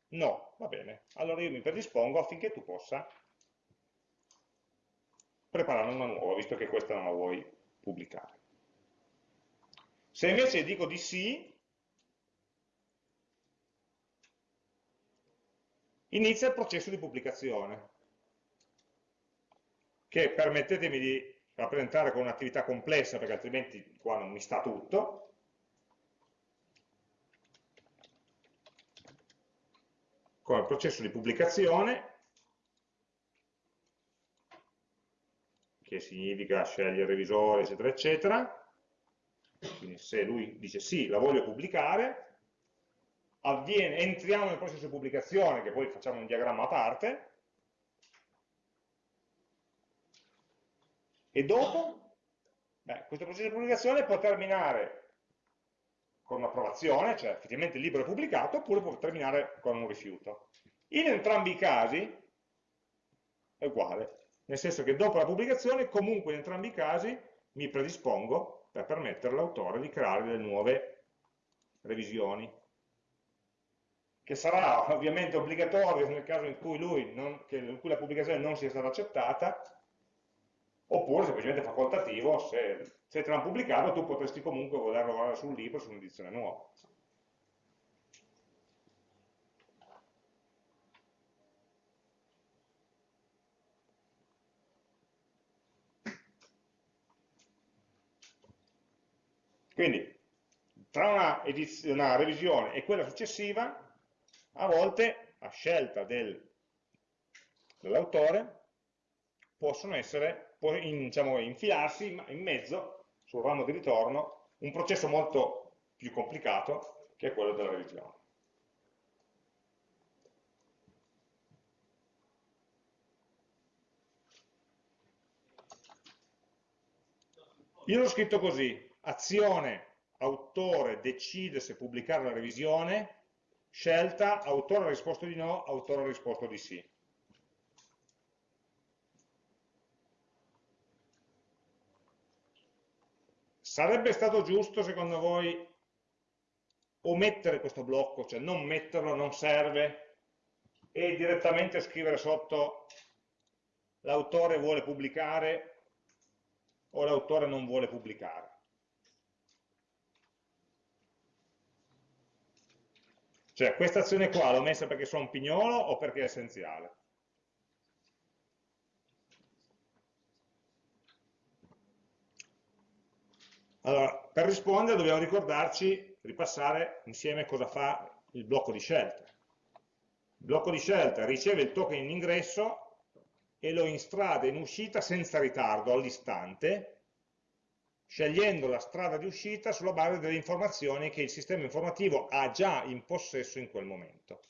No, va bene, allora io mi predispongo affinché tu possa preparare una nuova, visto che questa non la vuoi pubblicare. Se invece dico di sì, inizia il processo di pubblicazione che permettetemi di rappresentare con un'attività complessa perché altrimenti qua non mi sta tutto. Con il processo di pubblicazione, che significa scegliere il revisore, eccetera, eccetera. Quindi se lui dice sì, la voglio pubblicare, avviene, entriamo nel processo di pubblicazione, che poi facciamo un diagramma a parte, E dopo? Beh, questo processo di pubblicazione può terminare con un'approvazione, cioè effettivamente il libro è pubblicato, oppure può terminare con un rifiuto. In entrambi i casi è uguale, nel senso che dopo la pubblicazione comunque in entrambi i casi mi predispongo per permettere all'autore di creare delle nuove revisioni che sarà ovviamente obbligatorio nel caso in cui, lui non, in cui la pubblicazione non sia stata accettata oppure semplicemente facoltativo, se, se te l'hanno pubblicato tu potresti comunque voler lavorare sul libro su un'edizione nuova. Quindi, tra una, una, revisione e quella successiva, a volte, a scelta del, dell'autore, possono essere può in, diciamo, infilarsi in mezzo, sul ramo di ritorno, un processo molto più complicato che è quello della revisione. Io l'ho scritto così, azione, autore decide se pubblicare la revisione, scelta, autore ha risposto di no, autore ha risposto di sì. Sarebbe stato giusto, secondo voi, omettere questo blocco, cioè non metterlo, non serve, e direttamente scrivere sotto l'autore vuole pubblicare o l'autore non vuole pubblicare. Cioè, questa azione qua l'ho messa perché sono un pignolo o perché è essenziale? Allora, per rispondere dobbiamo ricordarci, ripassare insieme cosa fa il blocco di scelta. Il blocco di scelta riceve il token in ingresso e lo instrada in uscita senza ritardo, all'istante, scegliendo la strada di uscita sulla base delle informazioni che il sistema informativo ha già in possesso in quel momento.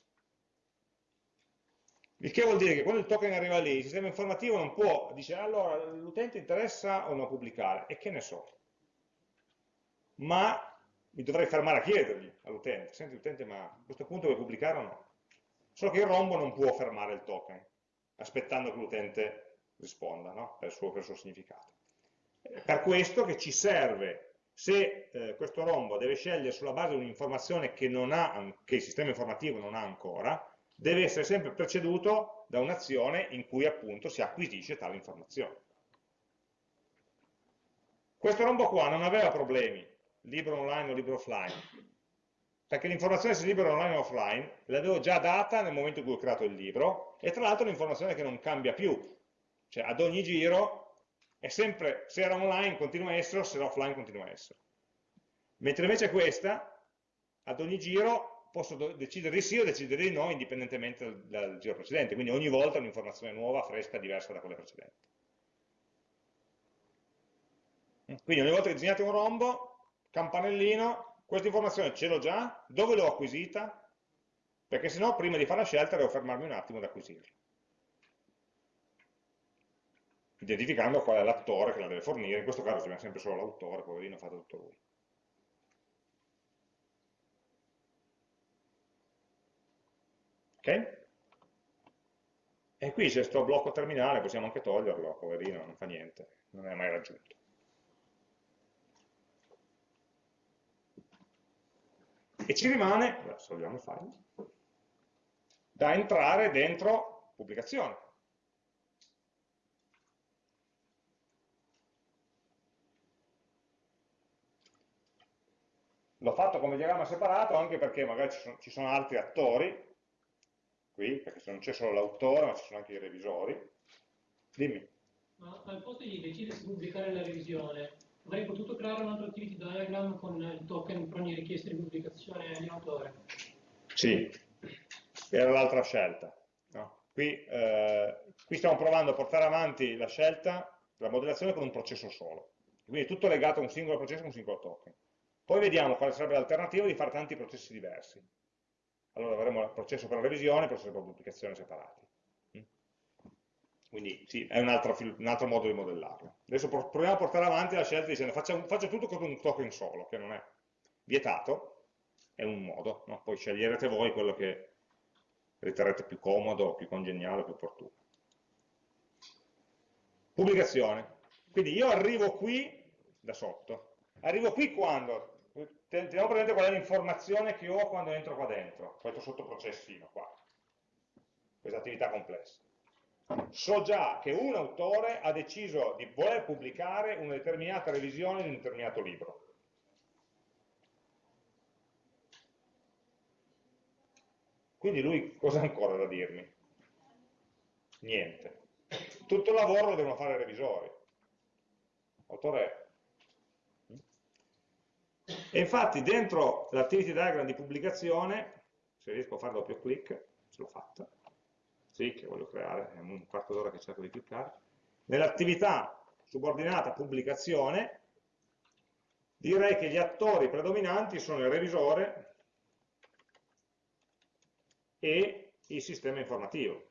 Il che vuol dire che quando il token arriva lì, il sistema informativo non può, dice allora l'utente interessa o no pubblicare, e che ne so, ma mi dovrei fermare a chiedergli all'utente, senti utente ma a questo punto vuoi pubblicare o no? Solo che il rombo non può fermare il token, aspettando che l'utente risponda no? per, il suo, per, il suo, significato. Per questo che ci serve, se eh, questo rombo deve scegliere sulla base di un'informazione che, che il sistema informativo non ha ancora, deve essere sempre preceduto da un'azione in cui appunto si acquisisce tale informazione. Questo rombo qua non aveva problemi, libro online o libro offline, perché l'informazione se libro online o offline l'avevo già data nel momento in cui ho creato il libro, e tra l'altro è un'informazione che non cambia più, cioè ad ogni giro è sempre, se era online continua a essere, se era offline continua a essere. Mentre invece questa, ad ogni giro, posso decidere di sì o decidere di no indipendentemente dal, dal giro precedente, quindi ogni volta un'informazione nuova, fresca, diversa da quella precedente. Quindi ogni volta che disegnate un rombo, campanellino, questa informazione ce l'ho già, dove l'ho acquisita? Perché se no prima di fare la scelta devo fermarmi un attimo ad acquisirla. Identificando qual è l'attore che la deve fornire, in questo caso viene sempre solo l'autore, poverino, ha fatto tutto lui. Ok? E qui c'è questo blocco terminale, possiamo anche toglierlo, poverino, non fa niente, non è mai raggiunto. E ci rimane, adesso il file, da entrare dentro pubblicazione. L'ho fatto come diagramma separato anche perché magari ci sono, ci sono altri attori qui, perché non c'è solo l'autore, ma ci sono anche i revisori. Dimmi. Ma al posto di decidere se pubblicare la revisione, avrei potuto creare un altro activity diagram con il token per ogni richiesta di pubblicazione di autore? Sì, era l'altra scelta. No? Qui, eh, qui stiamo provando a portare avanti la scelta, la modellazione con un processo solo. Quindi tutto legato a un singolo processo e un singolo token. Poi vediamo quale sarebbe l'alternativa di fare tanti processi diversi allora avremo il processo per la revisione e il processo per la pubblicazione separati. Quindi sì, è un altro, un altro, modo di modellarlo. Adesso proviamo a portare avanti la scelta dicendo faccio, faccio tutto con un token solo, che non è vietato, è un modo, no? poi sceglierete voi quello che riterrete più comodo, più congeniale, più opportuno. Pubblicazione. Quindi io arrivo qui da sotto. Arrivo qui quando? teniamo presente qual è l'informazione che ho quando entro qua dentro, questo sottoprocessino qua, questa attività complessa. So già che un autore ha deciso di voler pubblicare una determinata revisione di un determinato libro. Quindi lui cosa ha ancora da dirmi? Niente. Tutto il lavoro lo devono fare i revisori. L'autore e infatti dentro l'activity diagram di pubblicazione, se riesco a fare doppio clic, ce l'ho fatta, sì, che voglio creare, è un quarto d'ora che cerco di cliccare, nell'attività subordinata pubblicazione, direi che gli attori predominanti sono il revisore e il sistema informativo.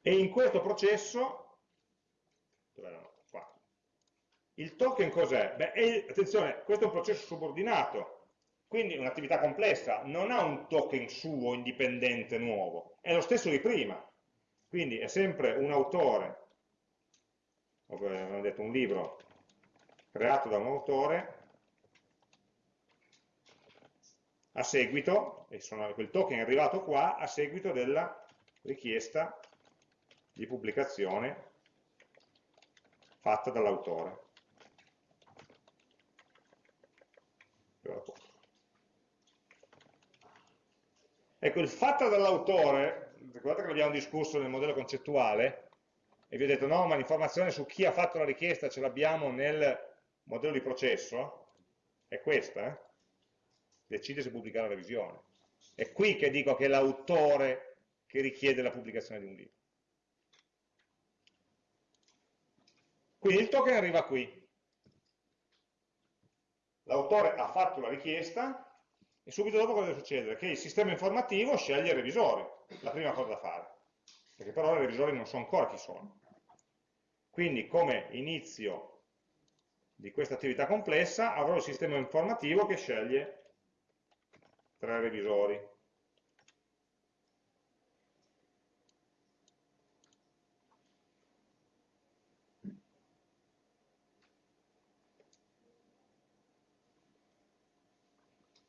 E in questo processo, il token cos'è? Beh, attenzione, questo è un processo subordinato, quindi un'attività complessa, non ha un token suo indipendente nuovo, è lo stesso di prima, quindi è sempre un autore, abbiamo detto un libro creato da un autore, a seguito, e sono, quel token è arrivato qua, a seguito della richiesta di pubblicazione fatta dall'autore. Ecco, il fatta dall'autore, ricordate che l'abbiamo discusso nel modello concettuale, e vi ho detto no, ma l'informazione su chi ha fatto la richiesta ce l'abbiamo nel modello di processo, è questa, eh? decide se pubblicare la revisione. È qui che dico che è l'autore che richiede la pubblicazione di un libro. Quindi il token arriva qui. L'autore ha fatto la richiesta e subito dopo cosa deve succedere? Che il sistema informativo sceglie il revisore, la prima cosa da fare, perché però i revisori non so ancora chi sono. Quindi come inizio di questa attività complessa avrò il sistema informativo che sceglie tre revisori.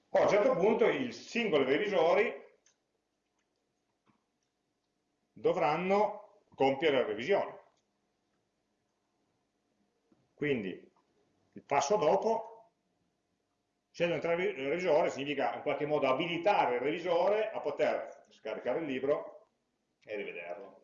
Poi a un certo punto i singoli revisori dovranno compiere la revisione. Quindi il passo dopo, scegliere un revisore significa in qualche modo abilitare il revisore a poter scaricare il libro e rivederlo.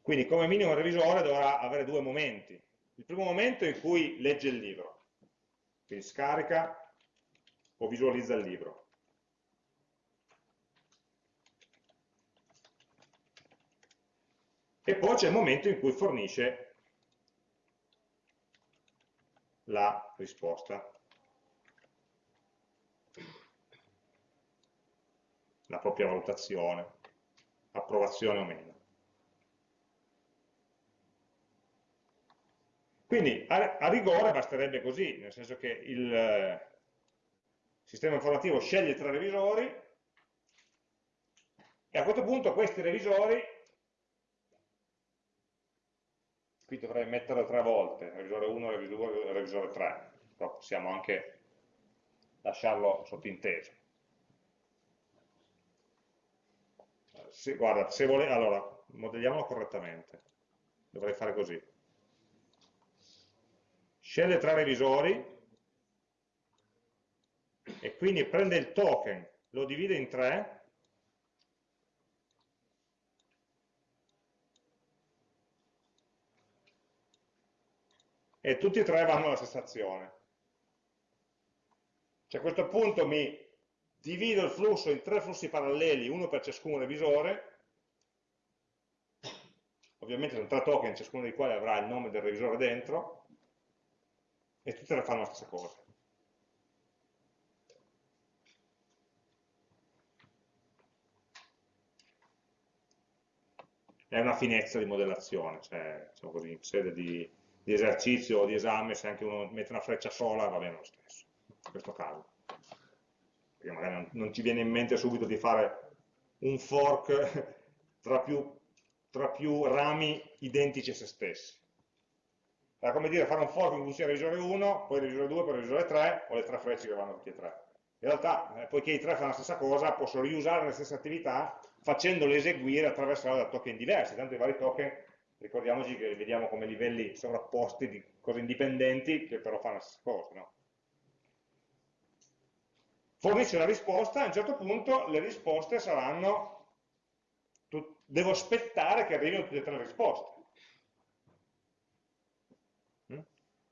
Quindi come minimo il revisore dovrà avere due momenti, il primo momento in cui legge il libro, quindi scarica o visualizza il libro. E poi c'è il momento in cui fornisce la risposta. La propria valutazione, approvazione o meno. Quindi a, a rigore basterebbe così, nel senso che il eh, sistema informativo sceglie tre revisori e a questo punto questi revisori, qui dovrei metterlo tre volte, revisore 1, revisore 2, revisore 3, però possiamo anche lasciarlo sottinteso. Se, guarda, se vuole, allora, modelliamolo correttamente, dovrei fare così sceglie tra revisori e quindi prende il token, lo divide in tre. E tutti e tre vanno alla stessa azione. Cioè a questo punto mi divido il flusso in tre flussi paralleli, uno per ciascun revisore, ovviamente sono tre token, ciascuno dei quali avrà il nome del revisore dentro, e tutte le fanno la stessa cosa. È una finezza di modellazione, cioè, diciamo così, in sede di, di esercizio o di esame, se anche uno mette una freccia sola va bene lo stesso, in questo caso. Perché magari non, non ci viene in mente subito di fare un fork *laughs* tra più, tra più rami identici a se stessi era come dire fare un fork in cui sia revisore 1, poi revisore 2, poi revisore 3, o le tre frecce che vanno tutti e tre. In realtà, eh, poiché i tre fanno la stessa cosa, posso riusare le stesse attività facendole eseguire attraverso da token diversi, tanto i vari token, ricordiamoci che li vediamo come livelli sovrapposti di cose indipendenti che però fanno la stessa cosa. No? Fornisce la risposta, a un certo punto le risposte saranno, devo aspettare che arrivino tutte e tre le risposte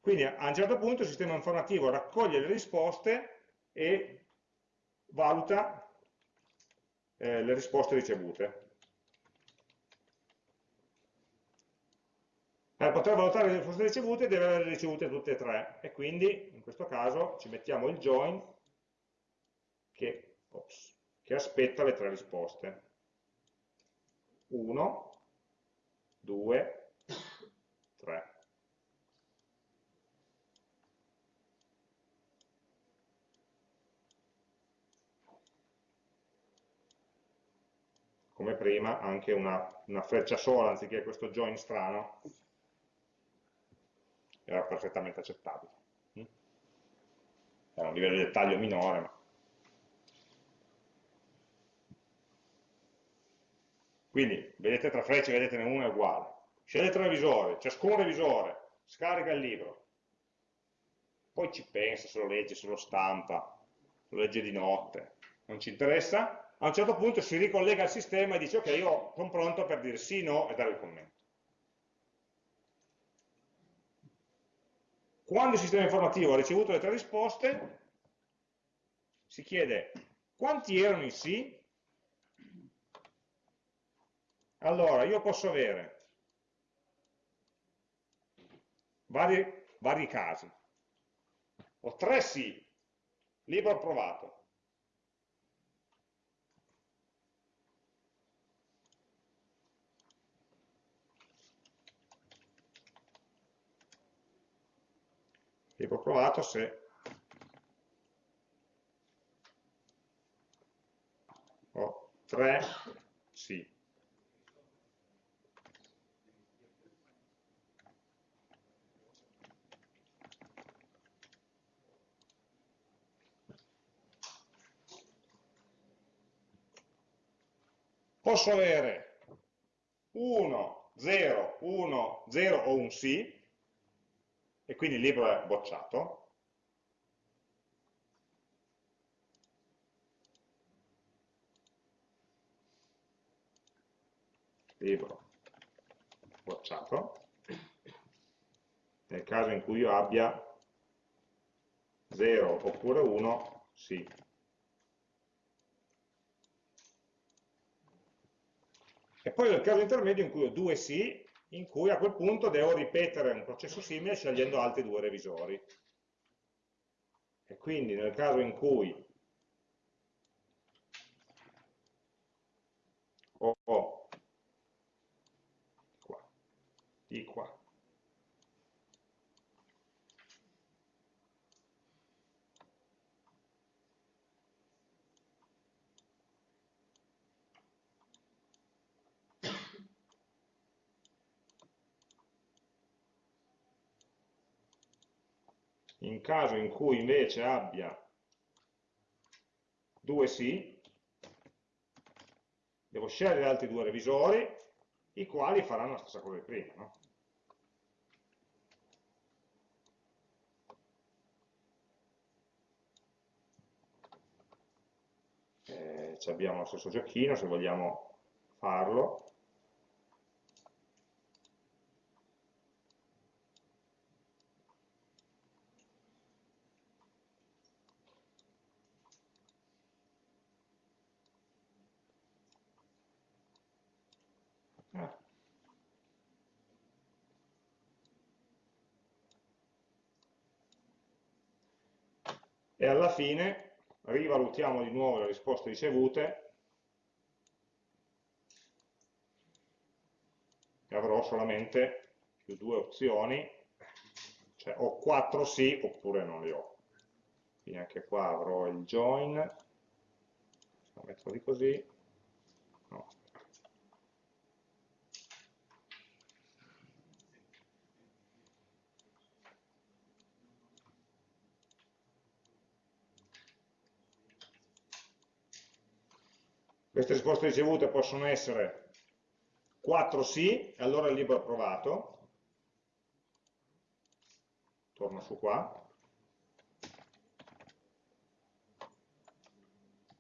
Quindi a un certo punto il sistema informativo raccoglie le risposte e valuta eh, le risposte ricevute. Per poter valutare le risposte ricevute deve aver ricevute tutte e tre e quindi in questo caso ci mettiamo il join che, ops, che aspetta le tre risposte. 1, 2, 3. Come prima, anche una, una freccia sola anziché questo join strano, era perfettamente accettabile. Mm? Era un livello di dettaglio minore, ma... Quindi, vedete tre frecce, vedete una è uguale. Scegliete il revisore, ciascun revisore scarica il libro, poi ci pensa se lo legge, se lo stampa, lo legge di notte, non ci interessa, a un certo punto si ricollega al sistema e dice ok, io sono pronto per dire sì, no e dare il commento. Quando il sistema informativo ha ricevuto le tre risposte, si chiede quanti erano i sì? Allora, io posso avere vari, vari casi. Ho tre sì, libro approvato. Tipo provato se ho 3 sì. Posso avere 1, 0, 1, 0 o un sì, e quindi il libro è bocciato, libro bocciato, nel caso in cui io abbia 0 oppure 1, sì. E poi nel caso intermedio in cui ho due sì, in cui a quel punto devo ripetere un processo simile scegliendo altri due revisori. E quindi nel caso in cui ho qua, i qua, in caso in cui invece abbia due sì, devo scegliere altri due revisori, i quali faranno la stessa cosa di prima. No? Eh, abbiamo lo stesso giochino, se vogliamo farlo. Alla fine rivalutiamo di nuovo le risposte ricevute. E avrò solamente più due opzioni, cioè ho quattro sì oppure non li ho. Quindi anche qua avrò il join, lo metto di così, no, Queste risposte ricevute possono essere 4 sì, e allora il libro è approvato. Torno su qua.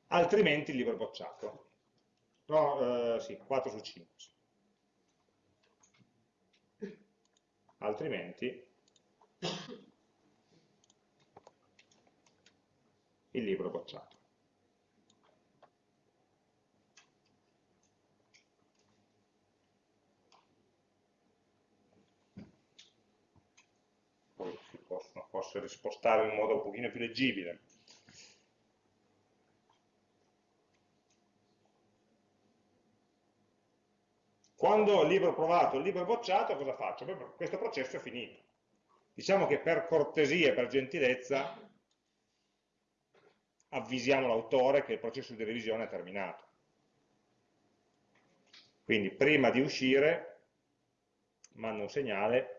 Altrimenti il libro è bocciato. No, eh, sì, 4 su 5. Altrimenti il libro è bocciato. Possono rispostare in modo un pochino più leggibile. Quando il libro approvato e il libro bocciato, cosa faccio? Beh, questo processo è finito. Diciamo che per cortesia per gentilezza avvisiamo l'autore che il processo di revisione è terminato. Quindi prima di uscire mando un segnale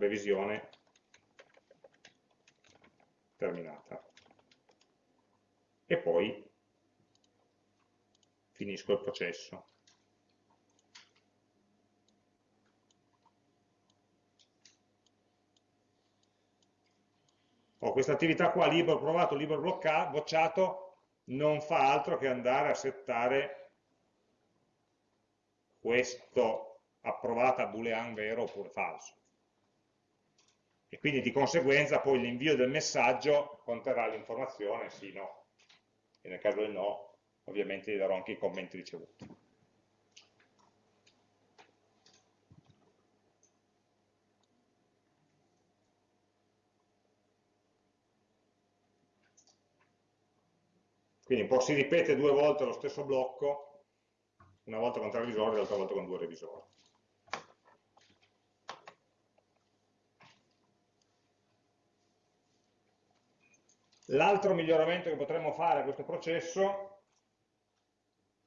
revisione terminata. E poi finisco il processo. Ho questa attività qua, libro provato, libro bloccato, bocciato, non fa altro che andare a settare questo approvata boolean vero oppure falso e quindi di conseguenza poi l'invio del messaggio conterrà l'informazione sì, no, e nel caso del no ovviamente gli darò anche i commenti ricevuti. Quindi un po' si ripete due volte lo stesso blocco, una volta con tre revisori e l'altra volta con due revisori. L'altro miglioramento che potremmo fare a questo processo,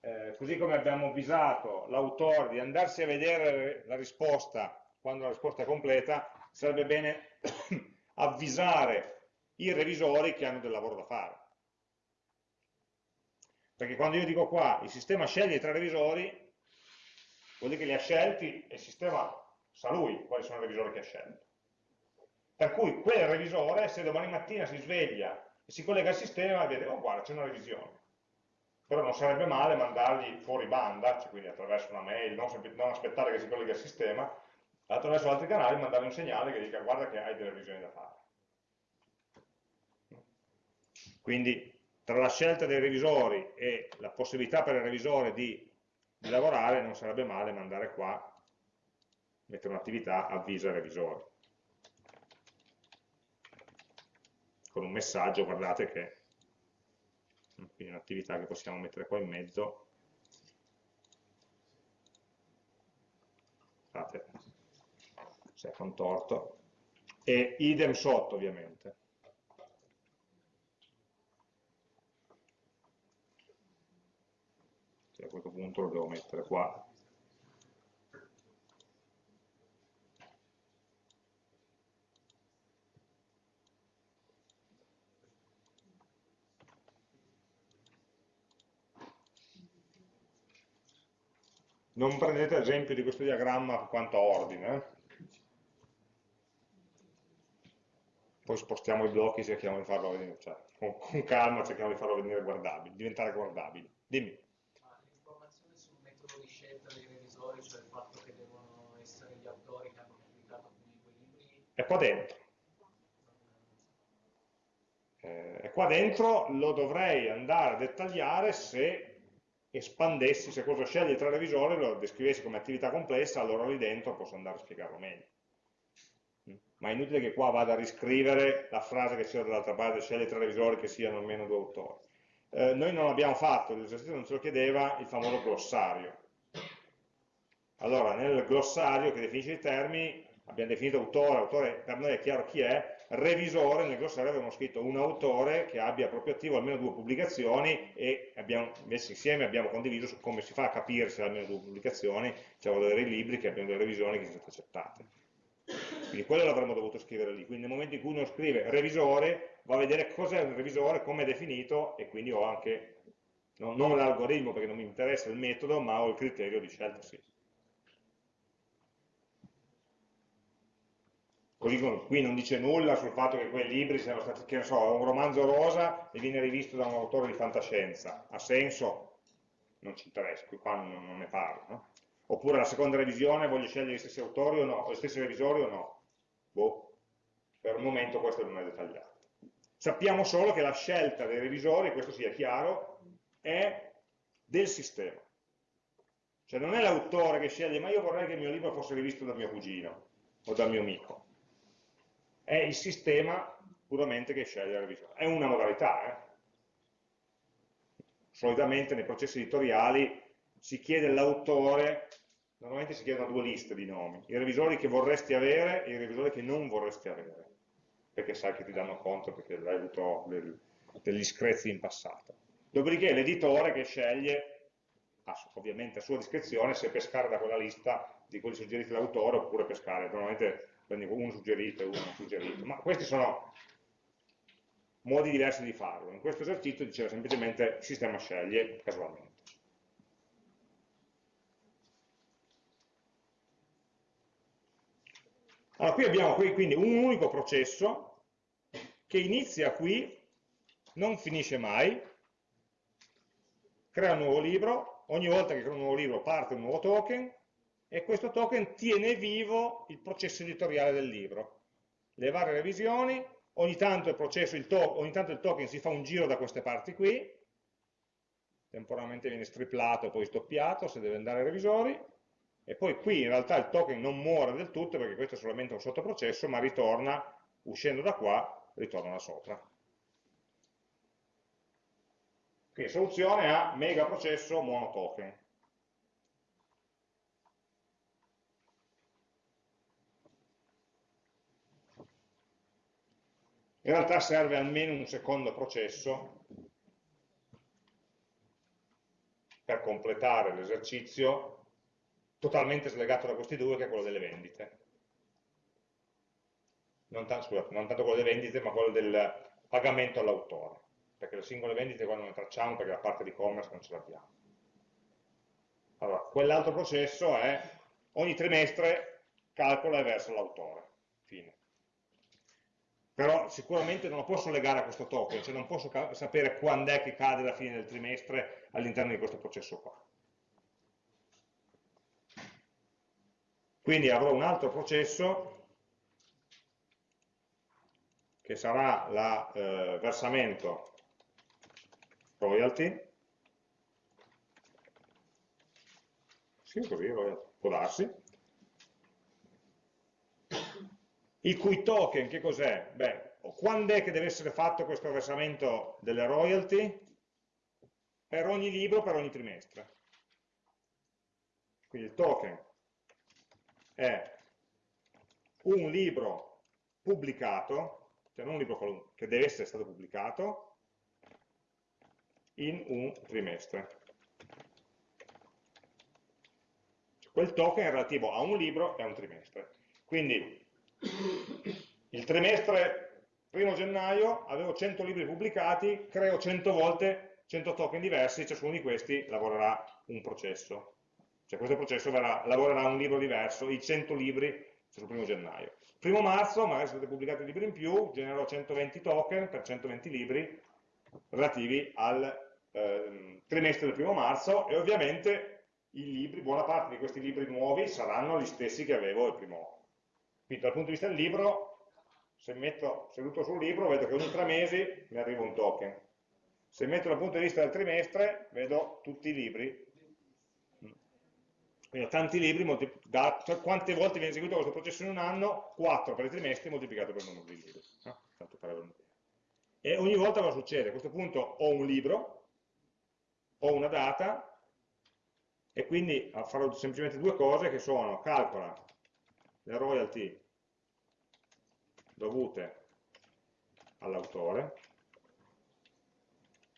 eh, così come abbiamo avvisato l'autore di andarsi a vedere la risposta quando la risposta è completa, sarebbe bene *coughs* avvisare i revisori che hanno del lavoro da fare. Perché quando io dico qua, il sistema sceglie i revisori, vuol dire che li ha scelti e il sistema sa lui quali sono i revisori che ha scelto. Per cui quel revisore, se domani mattina si sveglia e si collega al sistema e vede, oh guarda, c'è una revisione. però non sarebbe male mandargli fuori banda, cioè quindi attraverso una mail, non, non aspettare che si colleghi al sistema, attraverso altri canali mandargli un segnale che dica guarda che hai delle revisioni da fare. Quindi tra la scelta dei revisori e la possibilità per il revisore di, lavorare non sarebbe male mandare qua, mettere un'attività avvisa il revisore. Con un messaggio, guardate che quindi un'attività che possiamo mettere qua in mezzo. Scusate se è contorto. E idem sotto ovviamente. A questo punto lo devo mettere qua non prendete esempio di questo diagramma quanto a ordine, eh? poi spostiamo i blocchi, cerchiamo di farlo venire, cioè, con, con, calma cerchiamo di farlo venire guardabile, diventare guardabile. Dimmi. L'informazione sul metodo di scelta dei revisori, cioè il fatto che devono essere gli autori che hanno pubblicato quei libri... È qua dentro. Eh, e qua dentro lo dovrei andare a dettagliare se espandessi, se cosa sceglie tra revisori, lo descrivessi come attività complessa, allora lì dentro posso andare a spiegarlo meglio. Mm. Ma è inutile che qua vada a riscrivere la frase che c'era dall'altra parte, sceglie tra revisori che siano almeno due autori. Eh, noi non l'abbiamo fatto, l'esercizio non ce lo chiedeva, il famoso glossario. Allora, nel glossario che definisce i termini, abbiamo definito autore, autore per noi è chiaro chi è, revisore, nel glossario avevamo scritto un autore che abbia proprio attivo almeno due pubblicazioni e abbiamo messo insieme, abbiamo condiviso su come si fa a capire se almeno due pubblicazioni, cioè vuol dire libri che abbiano delle revisioni che sono state accettate. Quindi quello l'avremmo dovuto scrivere lì, quindi nel momento in cui uno scrive revisore, va a vedere cos'è un revisore, come è definito e quindi ho anche, no, non l'algoritmo perché non mi interessa il metodo, ma ho il criterio di scelta sì. Così qui non dice nulla sul fatto che quei libri siano stati, che ne so, un romanzo rosa e viene rivisto da un autore di fantascienza. Ha senso? Non ci interessa, qui qua non, non ne parlo. No? Oppure la seconda revisione voglio scegliere gli stessi autori o no, gli stessi revisori o no? Boh, per il momento questo non è dettagliato. Sappiamo solo che la scelta dei revisori, questo sia chiaro, è del sistema. Cioè non è l'autore che sceglie, ma io vorrei che il mio libro fosse rivisto da mio cugino o dal mio amico è il sistema puramente che sceglie la revisione. È una modalità, eh? solitamente nei processi editoriali si chiede l'autore, normalmente si chiedono due liste di nomi, i revisori che vorresti avere e i revisori che non vorresti avere, perché sai che ti danno conto perché hai avuto del, degli screzi in passato. Dopodiché l'editore che sceglie, ovviamente a sua discrezione, se pescare da quella lista di quelli suggeriti dall'autore oppure pescare. Normalmente quindi uno suggerito e uno suggerito, ma questi sono modi diversi di farlo. In questo esercizio diceva semplicemente il sistema sceglie casualmente. Allora, qui abbiamo qui, quindi un unico processo che inizia qui, non finisce mai, crea un nuovo libro, ogni volta che crea un nuovo libro parte un nuovo token, e questo token tiene vivo il processo editoriale del libro. Le varie revisioni, ogni tanto il, processo, il, ogni tanto il token si fa un giro da queste parti qui, temporaneamente viene striplato e poi stoppiato se deve andare ai revisori, e poi qui in realtà il token non muore del tutto perché questo è solamente un sottoprocesso, ma ritorna, uscendo da qua, ritorna da sopra. Quindi soluzione a mega processo monotoken. In realtà serve almeno un secondo processo per completare l'esercizio totalmente slegato da questi due, che è quello delle vendite. Non, scusate, non tanto quello delle vendite, ma quello del pagamento all'autore, perché le singole vendite qua non le tracciamo perché la parte di e-commerce non ce l'abbiamo. Allora, quell'altro processo è ogni trimestre calcola e versa l'autore. Però sicuramente non lo posso legare a questo token, cioè non posso sapere quando è che cade la fine del trimestre all'interno di questo processo qua. Quindi avrò un altro processo che sarà il eh, versamento royalty, sì così, royalty, può darsi, il cui token che cos'è? Beh, quando è che deve essere fatto questo versamento delle royalty? Per ogni libro, per ogni trimestre. Quindi il token è un libro pubblicato, cioè non un libro che deve essere stato pubblicato, in un trimestre. Quel token è relativo a un libro e a un trimestre. Quindi il trimestre primo gennaio avevo 100 libri pubblicati, creo 100 volte 100 token diversi, ciascuno di questi lavorerà un processo. Cioè questo processo verrà, lavorerà un libro diverso, i 100 libri sul primo gennaio. Primo marzo, magari sono stati pubblicati libri in più, genererò 120 token per 120 libri relativi al eh, trimestre del primo marzo e ovviamente libri, buona parte di questi libri nuovi saranno gli stessi che avevo il primo, quindi dal punto di vista del libro, se metto seduto sul libro, vedo che ogni tre mesi mi arriva un token. Se metto dal punto di vista del trimestre, vedo tutti i libri. Quindi ho tanti libri, da, cioè quante volte viene eseguito questo processo in un anno? 4 per i trimestri moltiplicato per il numero di libri. No? Tanto per avere un'idea. E ogni volta cosa succede? A questo punto ho un libro, ho una data, e quindi farò semplicemente due cose che sono, calcola le royalty dovute all'autore,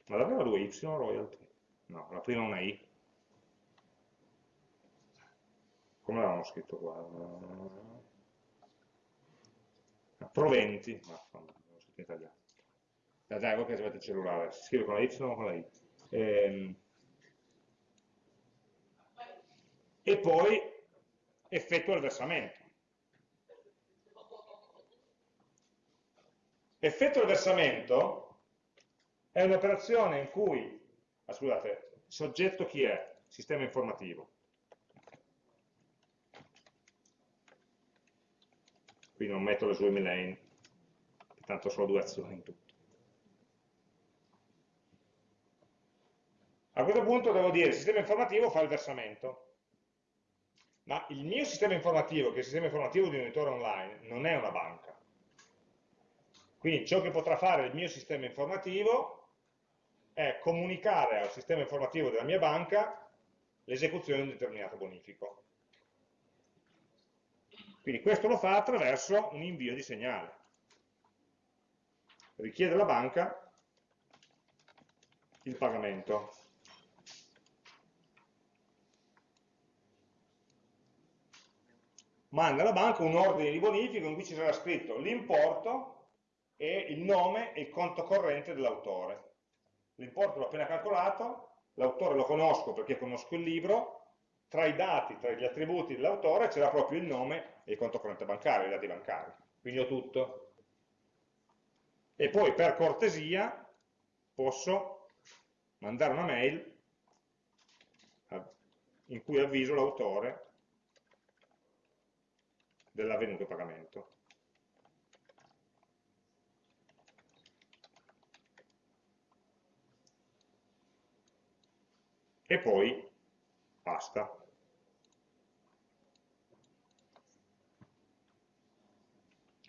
ma davvero due y royalty? No, la prima è una i. Come l'avevamo scritto qua? Ah, proventi, ma no, l'ho scritto in italiano. Da dai, voi che avete il cellulare, si scrive con la y o con la i. Ehm, e poi effettua il versamento. Effetto del versamento è un'operazione in cui, ah, scusate, soggetto chi è? Sistema informativo. Qui non metto le sue lane, tanto sono due azioni in tutto. A questo punto devo dire, il sistema informativo fa il versamento, ma il mio sistema informativo, che è il sistema informativo di un editore online, non è una banca. Quindi ciò che potrà fare il mio sistema informativo è comunicare al sistema informativo della mia banca l'esecuzione di un determinato bonifico. Quindi questo lo fa attraverso un invio di segnale. Richiede alla banca il pagamento. Manda alla banca un ordine di bonifico in cui ci sarà scritto l'importo e il nome e il conto corrente dell'autore. L'importo l'ho appena calcolato, l'autore lo conosco perché conosco il libro, tra i dati, tra gli attributi dell'autore c'era proprio il nome e il conto corrente bancario, i dati bancari. Quindi ho tutto. E poi per cortesia posso mandare una mail in cui avviso l'autore dell'avvenuto pagamento. E poi basta.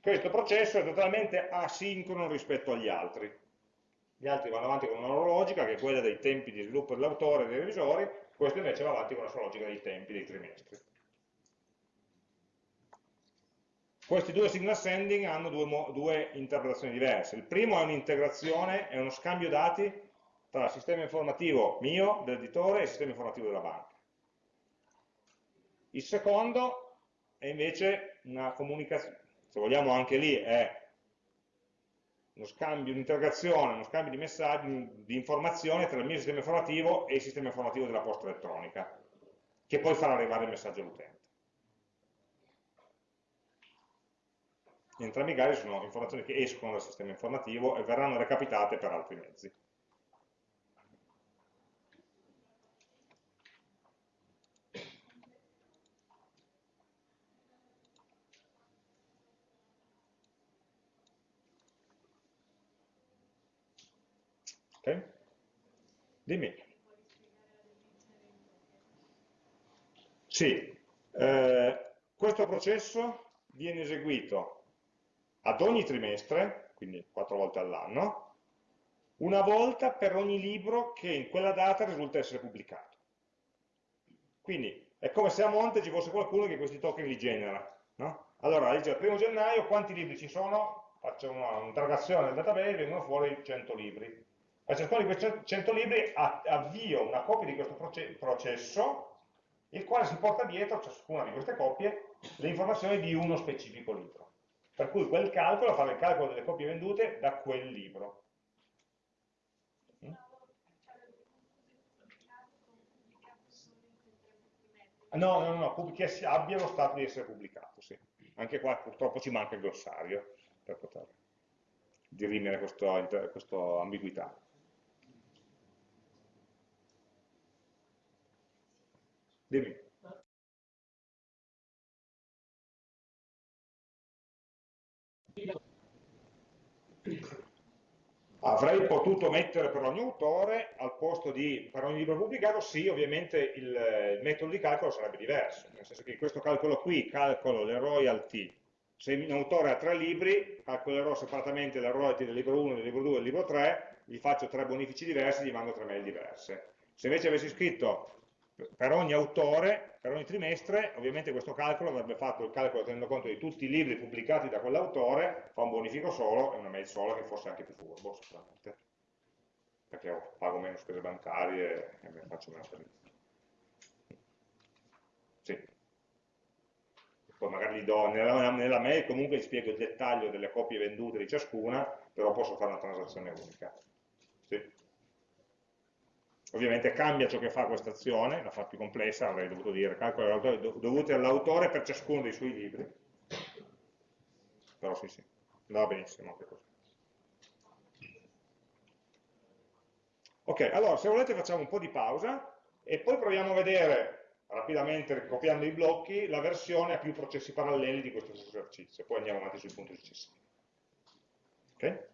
Questo processo è totalmente asincrono rispetto agli altri. Gli altri vanno avanti con una loro logica, che è quella dei tempi di sviluppo dell'autore e dei revisori, questo invece va avanti con la sua logica dei tempi, dei trimestri. Questi due signal sending hanno due, due interpretazioni diverse. Il primo è un'integrazione, è uno scambio dati tra il sistema informativo mio, dell'editore, e il sistema informativo della banca. Il secondo è invece una comunicazione, se vogliamo anche lì è uno scambio, un'integrazione, uno scambio di messaggi, di informazioni tra il mio sistema informativo e il sistema informativo della posta elettronica, che poi farà arrivare il messaggio all'utente. Entrambi i casi sono informazioni che escono dal sistema informativo e verranno recapitate per altri mezzi. Ok? Dimmi. Sì, eh, questo processo viene eseguito ad ogni trimestre, quindi quattro volte all'anno, una volta per ogni libro che in quella data risulta essere pubblicato. Quindi è come se a monte ci fosse qualcuno che questi token li genera. No? Allora, dice, il primo gennaio quanti libri ci sono? Faccio un'interrogazione nel database, vengono fuori 100 libri a ciascuno di questi 100 libri avvio una copia di questo processo, il quale si porta dietro ciascuna di queste copie le informazioni di uno specifico libro. Per cui quel calcolo fa il calcolo delle copie vendute da quel libro. Mm? No, no, no, che abbia lo stato di essere pubblicato, sì. Anche qua purtroppo ci manca il glossario per poter dirimere questa ambiguità. Dimmi. Avrei potuto mettere per ogni autore, al posto di per ogni libro pubblicato, sì, ovviamente il, il metodo di calcolo sarebbe diverso, nel senso che in questo calcolo qui calcolo le royalty, se un autore ha tre libri, calcolerò separatamente le royalty del libro 1, del libro 2 e del libro 3, gli faccio tre bonifici diversi, gli mando tre mail diverse. Se invece avessi scritto per ogni autore, per ogni trimestre, ovviamente questo calcolo avrebbe fatto il calcolo tenendo conto di tutti i libri pubblicati da quell'autore, fa un bonifico solo e una mail sola che fosse anche più furbo, sicuramente. Perché pago meno spese bancarie e faccio meno servizi. Sì. Poi magari gli do, nella, nella mail comunque gli spiego il dettaglio delle copie vendute di ciascuna, però posso fare una transazione unica. Ovviamente cambia ciò che fa questa azione, la fa più complessa, avrei dovuto dire calcolo dovuti all'autore per ciascuno dei suoi libri. Però sì, sì, andava benissimo anche così. Ok, allora se volete facciamo un po' di pausa e poi proviamo a vedere rapidamente, copiando i blocchi, la versione a più processi paralleli di questo esercizio. Poi andiamo avanti sul punto successivo. Ok?